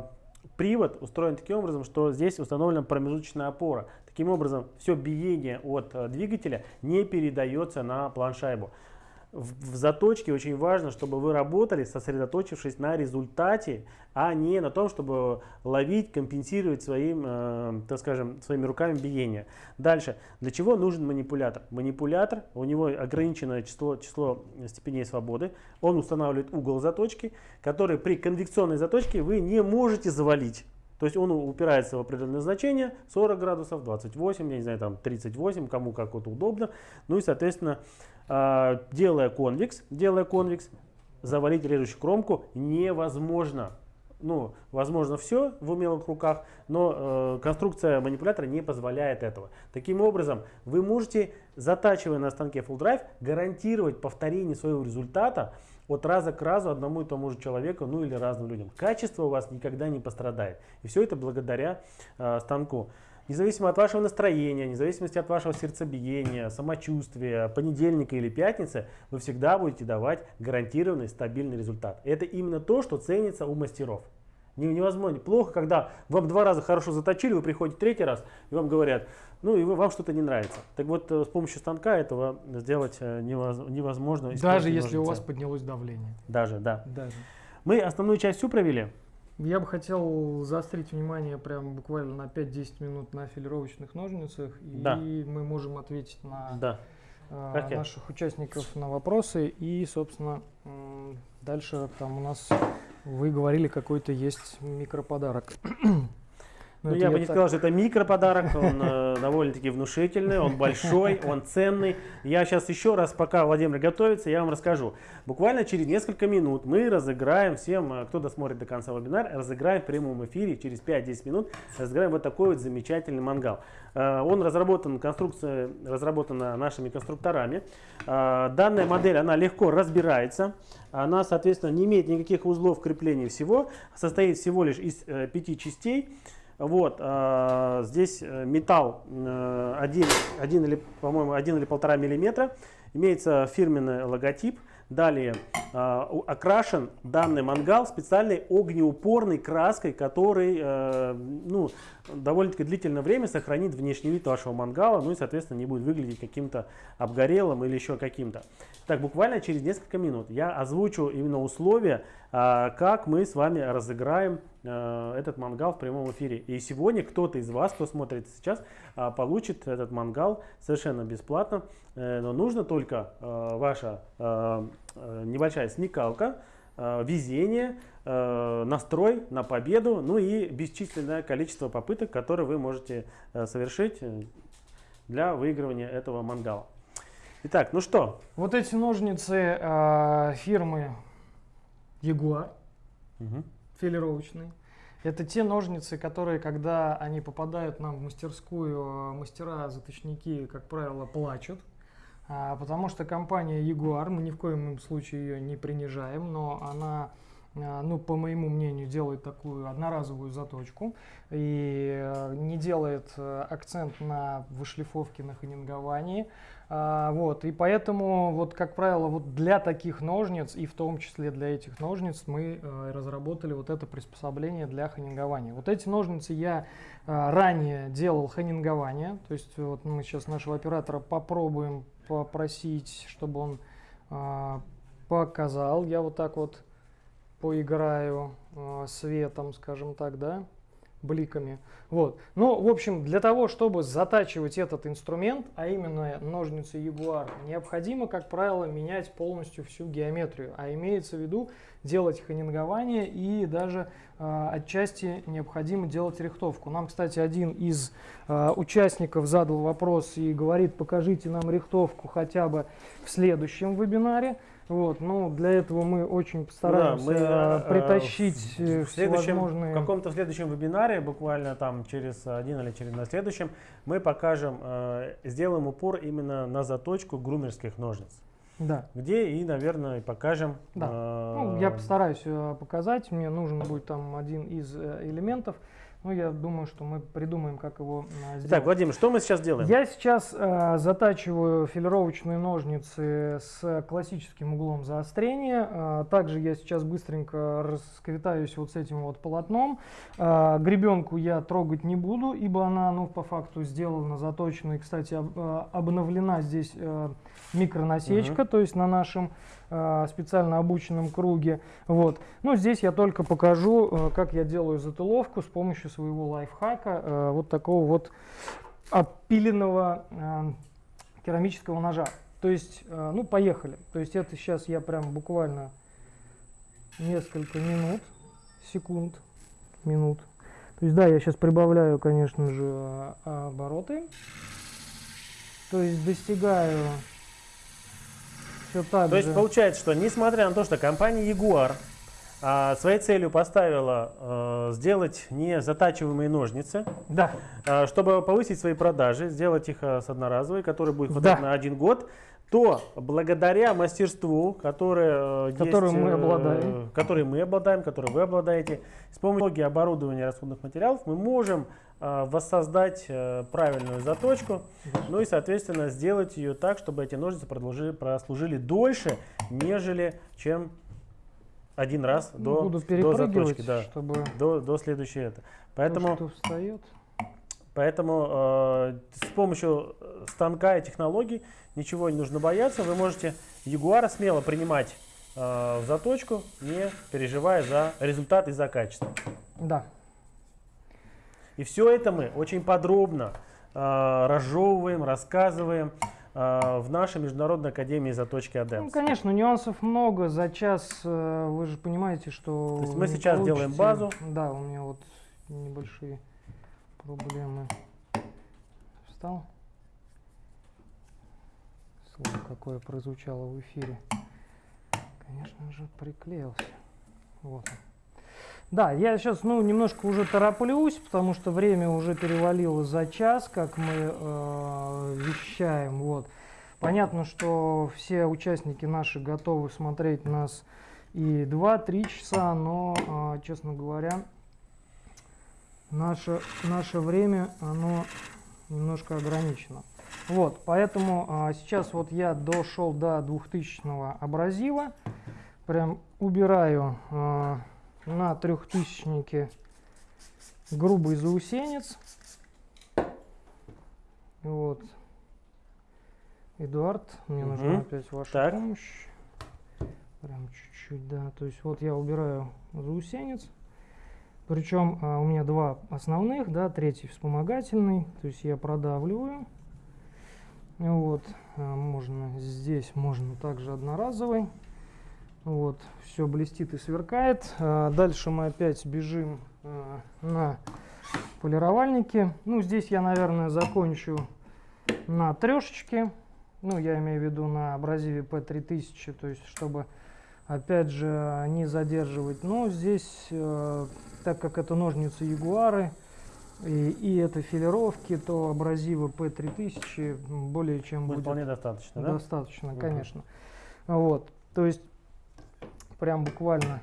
привод устроен таким образом, что здесь установлена промежуточная опора. Таким образом, все биение от э, двигателя не передается на планшайбу. В, в заточке очень важно, чтобы вы работали, сосредоточившись на результате, а не на том, чтобы ловить, компенсировать своим, э, так скажем, своими руками биение. Дальше. Для чего нужен манипулятор? Манипулятор, у него ограниченное число, число степеней свободы. Он устанавливает угол заточки, который при конвекционной заточке вы не можете завалить. То есть он упирается в определенное значение, 40 градусов, 28, я не знаю, там 38, кому как вот удобно. Ну и, соответственно, а, делая конвекс, делая конвекс, завалить режущую кромку невозможно. Ну, возможно все в умелых руках, но э, конструкция манипулятора не позволяет этого. Таким образом, вы можете, затачивая на станке Full Drive, гарантировать повторение своего результата от раза к разу одному и тому же человеку, ну или разным людям. Качество у вас никогда не пострадает. И все это благодаря э, станку. Независимо от вашего настроения, независимо от вашего сердцебиения, самочувствия, понедельника или пятницы, вы всегда будете давать гарантированный стабильный результат. Это именно то, что ценится у мастеров. Невозможно. Плохо, когда вам два раза хорошо заточили, вы приходите третий раз, и вам говорят, ну и вам что-то не нравится. Так вот, э, с помощью станка этого сделать э, невозможно. Даже если у вас поднялось давление. Даже, да. Даже. Мы основную часть всю провели. Я бы хотел заострить внимание прям буквально на 5-10 минут на филировочных ножницах, да. и мы можем ответить на да. э, наших участников на вопросы. И, собственно, дальше там у нас вы говорили, какой-то есть микроподарок. Ну, я бы не так... сказал, что это микроподарок, он э, довольно-таки внушительный, он большой, он ценный. Я сейчас еще раз, пока Владимир готовится, я вам расскажу. Буквально через несколько минут мы разыграем всем, э, кто досмотрит до конца вебинар, разыграем в прямом эфире через 5-10 минут, разыграем вот такой вот замечательный мангал. Э, он разработан, конструкция разработана нашими конструкторами. Э, данная модель, она легко разбирается. Она, соответственно, не имеет никаких узлов крепления всего, состоит всего лишь из э, пяти частей. Вот, э, здесь металл э, 1, 1 или, по-моему, 1 или 1,5 миллиметра. Имеется фирменный логотип. Далее э, окрашен данный мангал специальной огнеупорной краской, который э, ну, довольно-таки длительное время сохранит внешний вид вашего мангала, ну и, соответственно, не будет выглядеть каким-то обгорелым или еще каким-то. Так, буквально через несколько минут я озвучу именно условия, э, как мы с вами разыграем э, этот мангал в прямом эфире. И сегодня кто-то из вас, кто смотрит сейчас, э, получит этот мангал совершенно бесплатно. Э, но нужно только э, ваша небольшая смекалка, везение, настрой на победу, ну и бесчисленное количество попыток, которые вы можете совершить для выигрывания этого мангала. Итак, ну что? Вот эти ножницы э, фирмы Jaguar, угу. филировочные. Это те ножницы, которые, когда они попадают нам в мастерскую, мастера, заточники, как правило, плачут. А, потому что компания Jaguar, мы ни в коем случае ее не принижаем, но она ну, по моему мнению, делает такую одноразовую заточку и э, не делает э, акцент на вышлифовке, на ханинговании. А, вот, и поэтому, вот, как правило, вот для таких ножниц, и в том числе для этих ножниц, мы э, разработали вот это приспособление для ханингования. Вот эти ножницы я ранее делал ханингование, то есть вот мы сейчас нашего оператора попробуем попросить, чтобы он показал. Я вот так вот поиграю э, светом, скажем так, да, бликами. Вот. Ну, в общем, для того, чтобы затачивать этот инструмент, а именно ножницы Jaguar, необходимо, как правило, менять полностью всю геометрию. А имеется в виду делать ханингование и даже э, отчасти необходимо делать рихтовку. Нам, кстати, один из э, участников задал вопрос и говорит, покажите нам рихтовку хотя бы в следующем вебинаре. Вот, ну, для этого мы очень постараемся да, мы, э, притащить э, в, следующем, в каком-то следующем вебинаре, буквально там через один или через на следующем, мы покажем, э, сделаем упор именно на заточку грумерских ножниц. Да. Где и, наверное, покажем. Да. Э, ну, я постараюсь э, показать. Мне нужен будет там один из э, элементов. Ну, я думаю, что мы придумаем, как его э, сделать. Так, Владимир, что мы сейчас делаем? Я сейчас э, затачиваю филировочные ножницы с классическим углом заострения. Э, также я сейчас быстренько расквитаюсь вот с этим вот полотном. Э, гребенку я трогать не буду, ибо она, ну, по факту сделана, заточена. И, кстати, об, обновлена здесь э, микронасечка, угу. то есть на нашем э, специально обученном круге. Вот. Ну, здесь я только покажу, э, как я делаю затыловку с помощью своего лайфхака, э, вот такого вот опиленного э, керамического ножа. То есть, э, ну, поехали. То есть это сейчас я прям буквально несколько минут, секунд, минут. То есть, да, я сейчас прибавляю, конечно же, э, обороты. То есть достигаю все так То же. есть получается, что несмотря на то, что компания Jaguar а, своей целью поставила а, сделать не затачиваемые ножницы, да. а, чтобы повысить свои продажи, сделать их а, с одноразовой, которые будет хватать да. на один год, то благодаря мастерству, которое, э, Которым есть, мы э, обладаем. которое мы обладаем, которое вы обладаете, с помощью оборудования расходных материалов мы можем э, воссоздать э, правильную заточку, ну и, соответственно, сделать ее так, чтобы эти ножницы прослужили дольше, нежели чем один раз Ну, до, Буду до заточки, да, чтобы до, до следующей это. то, Поэтому что встает. Поэтому э, с помощью э, станка и технологий ничего не нужно бояться. Вы можете Ягуара смело принимать э, в заточку, не переживая за результат и за качество. Да. И все это мы очень подробно э, разжевываем, рассказываем э, в нашей Международной Академии заточки Ну, Адемс. конечно, нюансов много. За час э, вы же понимаете, что... То есть мы сейчас делаем получите- базу. Да, у меня вот небольшие проблемы. Встал. Слово какое прозвучало в эфире. Конечно же, приклеился. Вот он. Да, я сейчас, ну, немножко уже тороплюсь, потому что время уже перевалило за час, как мы э, вещаем. Вот. Понятно, что все участники наши готовы смотреть нас и 2-3 часа, но, э, честно говоря, наше, наше время, оно немножко ограничено. Вот, поэтому а, сейчас вот я дошел до 2000 абразива, прям убираю а, на трехтысячнике грубый заусенец. Вот. Эдуард, мне нужна Мгм. опять ваша Так. помощь. Прям чуть-чуть, да. То есть вот я убираю заусенец. Причем а, у меня два основных, да, третий вспомогательный. То есть я продавливаю. Вот, а, можно здесь, можно также одноразовый. Вот, все блестит и сверкает. А, Дальше мы опять бежим а, на полировальнике. Ну, здесь я, наверное, закончу на трешечке. Ну, я имею в виду на абразиве P3000, то есть, чтобы, опять же, не задерживать. Но здесь, э, так как это ножницы Ягуары, и, и это филировки, то абразивы P3000 более чем Будет будет вполне достаточно, да? Достаточно, Мгм. конечно. Вот, то есть прям буквально.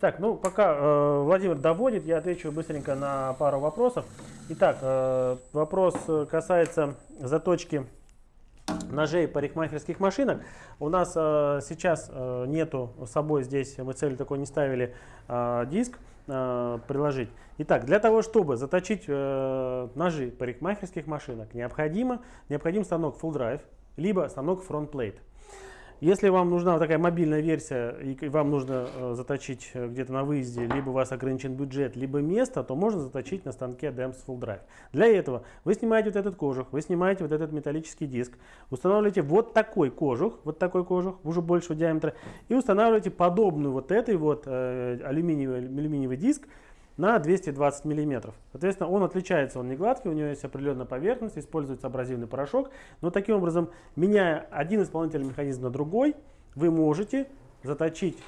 Так, ну пока э, Владимир доводит, я отвечу быстренько на пару вопросов. Итак, э, вопрос касается заточки ножей парикмахерских машинок. У нас э, сейчас э, нету с собой здесь, мы целью такой не ставили, э, диск э, приложить. Итак, для того, чтобы заточить э, ножи парикмахерских машинок, необходимо, необходим станок Full Drive, либо станок Front Plate. Если вам нужна такая мобильная версия и вам нужно э, заточить э, где-то на выезде, либо у вас ограничен бюджет, либо место, то можно заточить на станке DEMS Full Drive. Для этого вы снимаете вот этот кожух, вы снимаете вот этот металлический диск, устанавливаете вот такой кожух, вот такой кожух, уже большего диаметра, и устанавливаете подобную вот этой вот э, алюминиевый, алюминиевый диск на 220 миллиметров. Соответственно, он отличается, он не гладкий, у него есть определенная поверхность, используется абразивный порошок. Но таким образом, меняя один исполнительный механизм на другой, вы можете заточить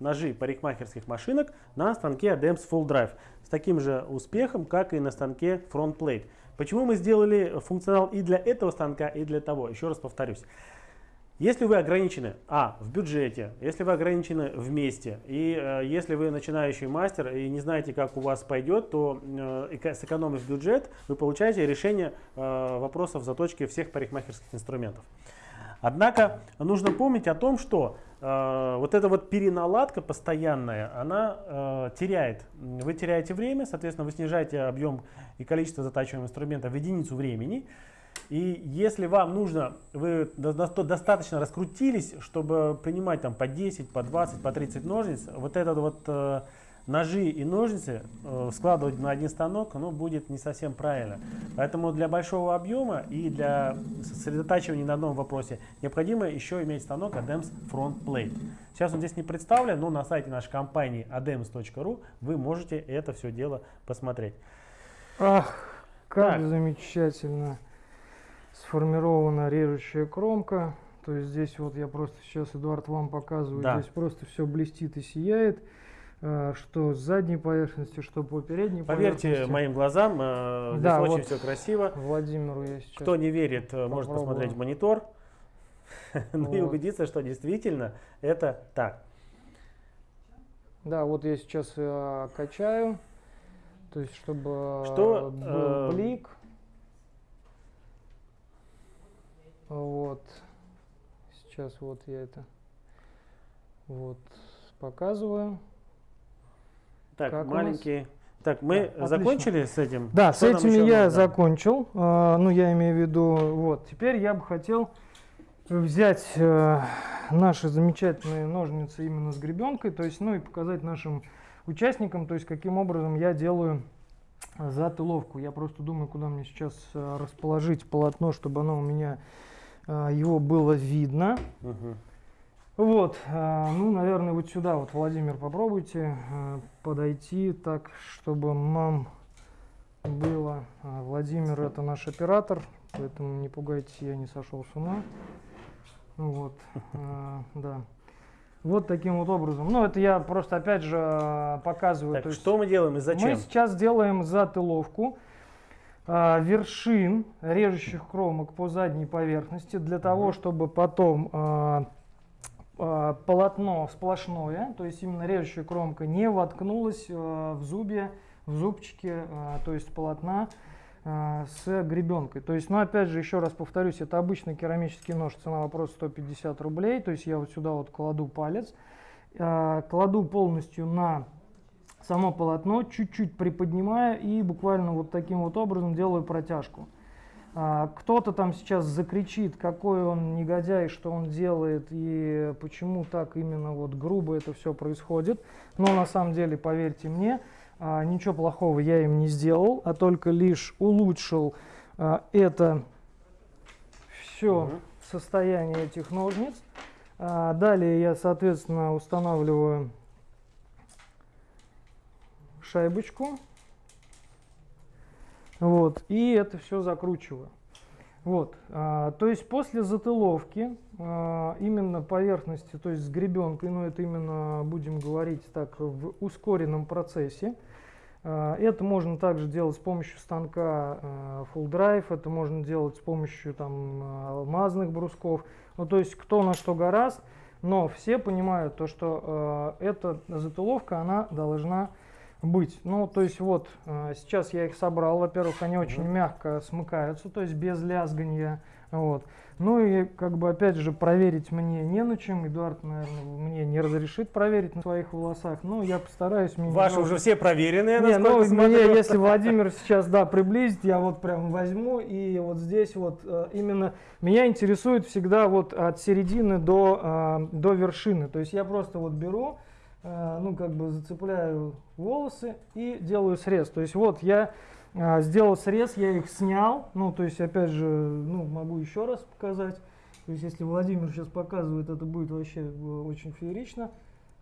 ножи парикмахерских машинок на станке ADEMS Full Drive с таким же успехом, как и на станке Front Plate. Почему мы сделали функционал и для этого станка, и для того? Еще раз повторюсь. Если вы ограничены, а, в бюджете, если вы ограничены в месте, и э, если вы начинающий мастер и не знаете, как у вас пойдет, то э, эко- сэкономив бюджет, вы получаете решение э, вопросов заточки всех парикмахерских инструментов. Однако нужно помнить о том, что э, вот эта вот переналадка постоянная, она э, теряет. Вы теряете время, соответственно, вы снижаете объем и количество затачиваемого инструмента в единицу времени. И если вам нужно, вы до- до- достаточно раскрутились, чтобы принимать там по 10, по 20, по 30 ножниц, вот этот вот э, ножи и ножницы э, складывать на один станок, ну, будет не совсем правильно. Поэтому для большого объема и для сосредотачивания на одном вопросе необходимо еще иметь станок ADEMS Front Plate. Сейчас он здесь не представлен, но на сайте нашей компании adems.ru вы можете это все дело посмотреть. Ах, как Так. замечательно сформирована режущая кромка. То есть здесь вот я просто сейчас, Эдуард, вам показываю, Да. здесь просто все блестит и сияет. э, что с задней поверхности, что по передней Поверьте поверхности. моим глазам, э, здесь Да, очень вот все красиво. Владимиру я сейчас... Кто не верит, э, может попробую. посмотреть в монитор ну и Вот. убедиться, что действительно это так. Да, вот я сейчас э, качаю, то есть чтобы Что, был э, блик. Вот. Сейчас вот я это вот показываю. Так, Как у маленький. Так, мы Да, отлично. закончили с этим? Да, Что с нам этим еще я нужно? закончил. А, ну, я имею в виду, вот. Теперь я бы хотел взять э, наши замечательные ножницы именно с гребенкой, то есть, ну и показать нашим участникам, то есть, каким образом я делаю затыловку. Я просто думаю, куда мне сейчас э, расположить полотно, чтобы оно у меня его было видно. Мгм. Вот, э, ну, наверное, вот сюда, вот, Владимир, попробуйте э, подойти так, чтобы нам было. А, Владимир это наш оператор, поэтому не пугайтесь, я не сошел с ума. Вот, да. Вот таким вот образом. Ну, это я просто, опять же, показываю. Так, есть что мы делаем и зачем? мы сейчас делаем затыловку а, вершин режущих кромок по задней поверхности для того, чтобы потом а, а, полотно сплошное, то есть именно режущая кромка, не воткнулась а, в зубе, в зубчике, а, то есть полотна а, с гребенкой. То есть, ну опять же, еще раз повторюсь, это обычный керамический нож, цена вопрос 150 рублей, то есть я вот сюда вот кладу палец, а, кладу полностью на само полотно, чуть-чуть приподнимая и буквально вот таким вот образом делаю протяжку. А, Кто-то там сейчас закричит, какой он негодяй, что он делает и почему так именно вот грубо это все происходит. Но на самом деле, поверьте мне, а, ничего плохого я им не сделал, а только лишь улучшил а, это все Мгм. состояние этих ножниц. Далее я, соответственно, устанавливаю шайбочку. Вот, и это все закручиваю. Вот, а, то есть после затыловки а, именно поверхности, то есть с гребенкой, но это именно будем говорить так в ускоренном процессе. А, это можно также делать с помощью станка а, Full Drive, это можно делать с помощью там алмазных брусков. Ну то есть кто на что гораст, но все понимают то, что а, эта затыловка она должна быть. Ну, то есть вот, э, сейчас я их собрал. Во-первых, они очень мягко смыкаются, то есть без лязгания. Вот. Ну и как бы опять же проверить мне не на чем. Эдуард, наверное, мне не разрешит проверить на своих волосах. Ну, я постараюсь. мне Ваши жалко. уже все проверенные, Не, ну, мне, если Владимир сейчас, да, приблизит, я вот прям возьму, и вот здесь вот э, именно меня интересует всегда вот от середины до, э, до вершины. То есть я просто вот беру, ну, как бы зацепляю волосы и делаю срез. То есть вот я э, сделал срез, я их снял, ну, то есть, опять же, ну, могу еще раз показать. То есть, если Владимир сейчас показывает, это будет вообще э, очень феерично.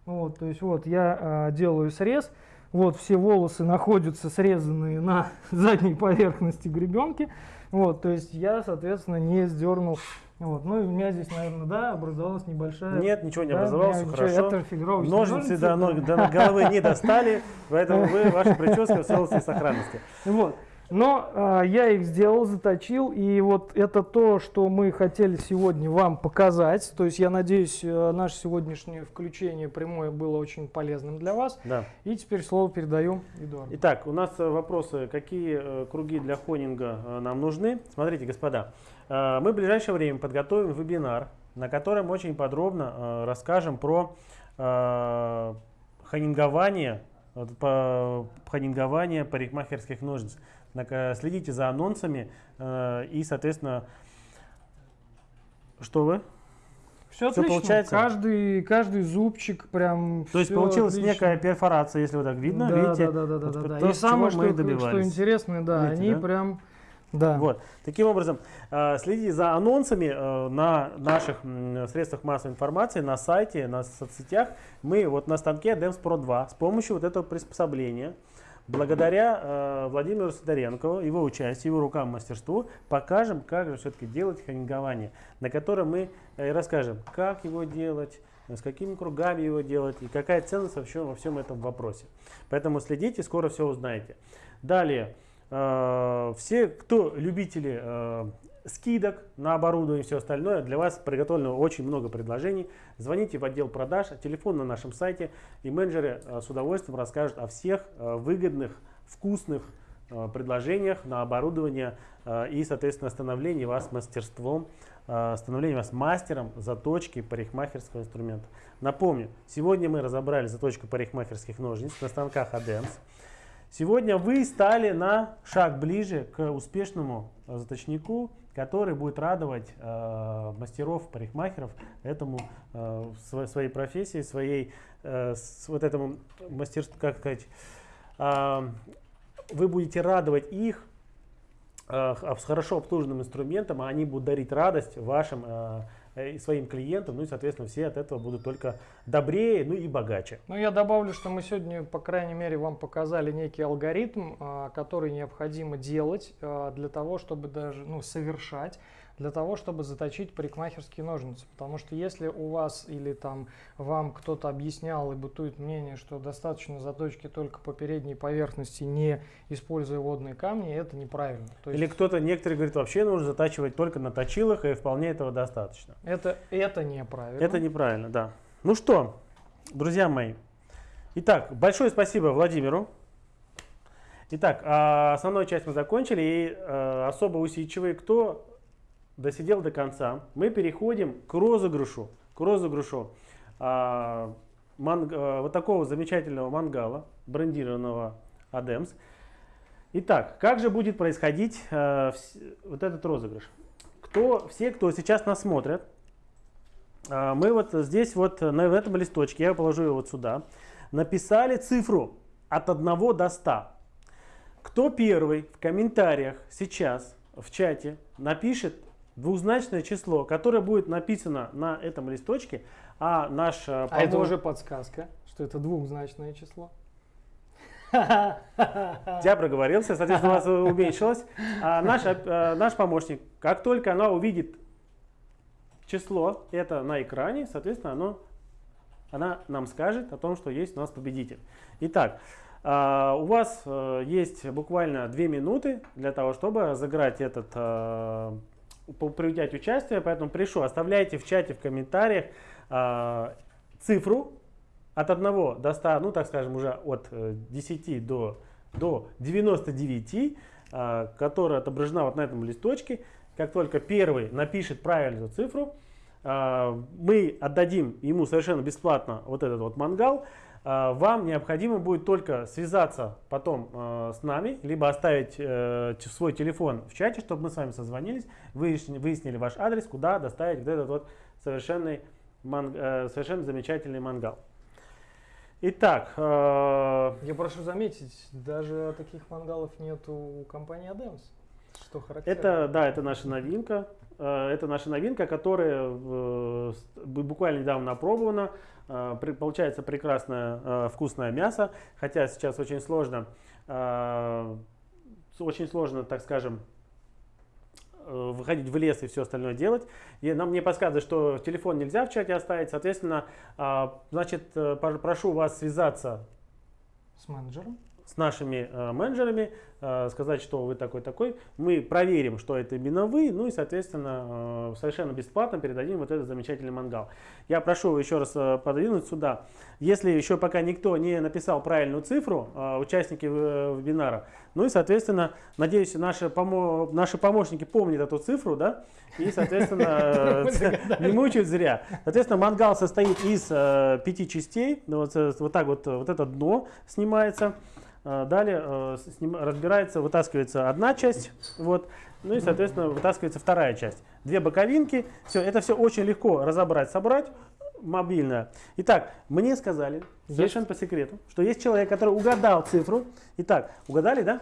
Вот, то есть, вот я э, делаю срез. Вот все волосы находятся срезанные на задней поверхности гребенки. Вот, то есть я, соответственно, не сдернул. Вот, ну и у меня здесь, наверное, да, образовалась небольшая. Нет, ничего не да, образовалось, меня хорошо. Это фигуровочные Ножницы до, ножницы. ног- до головы не достали, поэтому вы, ваша прическа в целости и сохранности. Вот. Но а, я их сделал, заточил, и вот это то, что мы хотели сегодня вам показать. То есть я надеюсь, э, наше сегодняшнее включение прямое было очень полезным для вас. Да. И теперь слово передаю Эдуарду. Итак, у нас э, вопросы, какие э, круги для хонинга э, нам нужны. Смотрите, господа, э, мы в ближайшее время подготовим вебинар, на котором очень подробно э, расскажем про э, по- хонингование парикмахерских ножниц. Э, Следите за анонсами э, и, соответственно, что вы? Все отлично. получается? Каждый, каждый зубчик прям. То есть получилась отлично. некая перфорация, если вот так видно, да, видите? Да, да, да, да, Вот да, то, да. с И самое, мы что, что добивались. интересно, да, Видите, они да? прям. Да. Вот. Таким образом, э, следите за анонсами э, на наших средствах массовой информации, на сайте, на соцсетях. Мы вот на станке DEMS Pro 2 с помощью вот этого приспособления, благодаря э, Владимиру Сидоренкову, его участию, его рукам мастерству, покажем, как же все-таки делать хонингование, на котором мы расскажем, как его делать, с какими кругами его делать и какая ценность вообще во всем этом вопросе. Поэтому следите, скоро все узнаете. Далее, все, кто любители э, скидок на оборудование и все остальное, для вас приготовлено очень много предложений. Звоните в отдел продаж, телефон на нашем сайте, и менеджеры э, с удовольствием расскажут о всех э, выгодных, вкусных э, предложениях на оборудование э, и, соответственно, становление вас мастерством, э, становление вас мастером заточки парикмахерского инструмента. Напомню, сегодня мы разобрали заточку парикмахерских ножниц на станках ADEMS. Сегодня вы стали на шаг ближе к успешному заточнику, который будет радовать э, мастеров, парикмахеров этому э, своей профессии, своей э, с, вот этому мастерству, как сказать, э, вы будете радовать их э, с хорошо обслуженным инструментом, а они будут дарить радость вашим э, Э, и своим клиентам, ну и, соответственно, все от этого будут только добрее, ну и богаче. Ну, я добавлю, что мы сегодня, по крайней мере, вам показали некий алгоритм, а, который необходимо делать а, для того, чтобы даже, ну, совершать для того, чтобы заточить парикмахерские ножницы. Потому что если у вас или там вам кто-то объяснял и бытует мнение, что достаточно заточки только по передней поверхности, не используя водные камни, это неправильно. То или кто-то, некоторые говорят, вообще нужно затачивать только на точилах, и вполне этого достаточно. Это, это неправильно. Это неправильно, да. Ну что, друзья мои. Итак, большое спасибо Владимиру. Итак, а, основную часть мы закончили, и э, особо усидчивые, кто досидел до конца, мы переходим к розыгрышу, к розыгрышу а, манг, а, вот такого замечательного мангала, брендированного Адемс. Итак, как же будет происходить а, вс, вот этот розыгрыш? Кто, все, кто сейчас нас смотрят, а, мы вот здесь вот на в этом листочке, я положу его вот сюда, написали цифру от 1 до 100. Кто первый в комментариях сейчас в чате напишет двузначное число, которое будет написано на этом листочке, а наш... Помощник... А это уже подсказка, что это двухзначное число. Я проговорился, соответственно, у вас уменьшилось. А наш, а, наш помощник, как только она увидит число, это на экране, соответственно, оно, она нам скажет о том, что есть у нас победитель. Итак, а, у вас э, есть буквально две минуты для того, чтобы разыграть этот э, принять участие, поэтому прошу, оставляйте в чате, в комментариях э, цифру от 1 до 100, ну так скажем, уже от 10 э, до, до 99, э, а, которая отображена вот на этом листочке. Как только первый напишет правильную цифру, э, мы отдадим ему совершенно бесплатно вот этот вот мангал. А, вам необходимо будет только связаться потом а, с нами, либо оставить э, свой телефон в чате, чтобы мы с вами созвонились, выяснили ваш адрес, куда доставить вот этот вот совершенный, э, совершенно замечательный мангал. Итак, э, я прошу заметить, даже таких мангалов нет у компании Adams, что характерно. Это, да, это наша новинка. Это наша новинка, которая буквально недавно опробована. Э, получается прекрасное э, вкусное мясо, хотя сейчас очень сложно, э, очень сложно, так скажем, выходить в лес и все остальное делать. И нам мне подсказывают, что телефон нельзя в чате оставить. Соответственно, значит, прошу вас связаться с менеджером с нашими э, менеджерами, э, сказать, что вы такой-такой. Мы проверим, что это именно вы, ну и, соответственно, э, совершенно бесплатно передадим вот этот замечательный мангал. Я прошу еще раз э, подвинуть сюда. Если еще пока никто не написал правильную цифру, э, участники э, вебинара, ну и, соответственно, надеюсь, наши, помо наши помощники помнят эту цифру, да, и, соответственно, не мучают зря. Соответственно, мангал состоит из пяти частей, э, вот так вот, вот это дно снимается. А, далее э, разбирается, вытаскивается одна часть, вот, ну и, соответственно, вытаскивается вторая часть. Две боковинки, все, это все очень легко разобрать, собрать, мобильная. Итак, мне сказали, совершенно по секрету, что есть человек, который угадал цифру. Итак, угадали, да?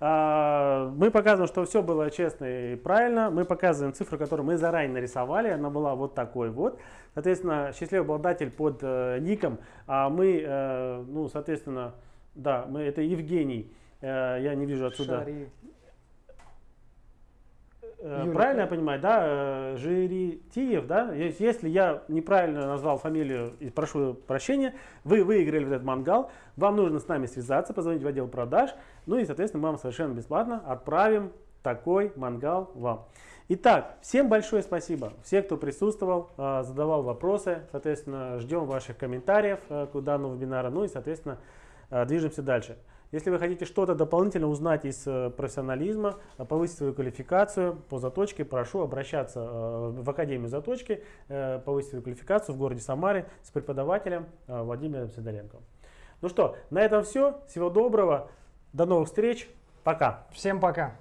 А, мы показываем, что все было честно и правильно. Мы показываем цифру, которую мы заранее нарисовали. Она была вот такой вот. Соответственно, счастливый обладатель под э, ником. А мы, э, ну, соответственно, да, мы, это Евгений. Э, я не вижу отсюда. Шари. э, Юрий, правильно я понимаю, да, э, Жиритиев, да? Если я неправильно назвал фамилию и прошу прощения, вы выиграли этот мангал, вам нужно с нами связаться, позвонить в отдел продаж, ну и, соответственно, мы вам совершенно бесплатно отправим такой мангал вам. Итак, всем большое спасибо. Все, кто присутствовал, задавал вопросы, соответственно, ждем ваших комментариев к данному вебинару, ну и, соответственно, движемся дальше. Если вы хотите что-то дополнительно узнать из э, профессионализма, э, повысить свою квалификацию по заточке, прошу обращаться э, в Академию заточки, э, повысить свою квалификацию в городе Самаре с преподавателем э, Владимиром Сидоренко. Ну что, на этом все. Всего доброго. До новых встреч. Пока. Всем пока.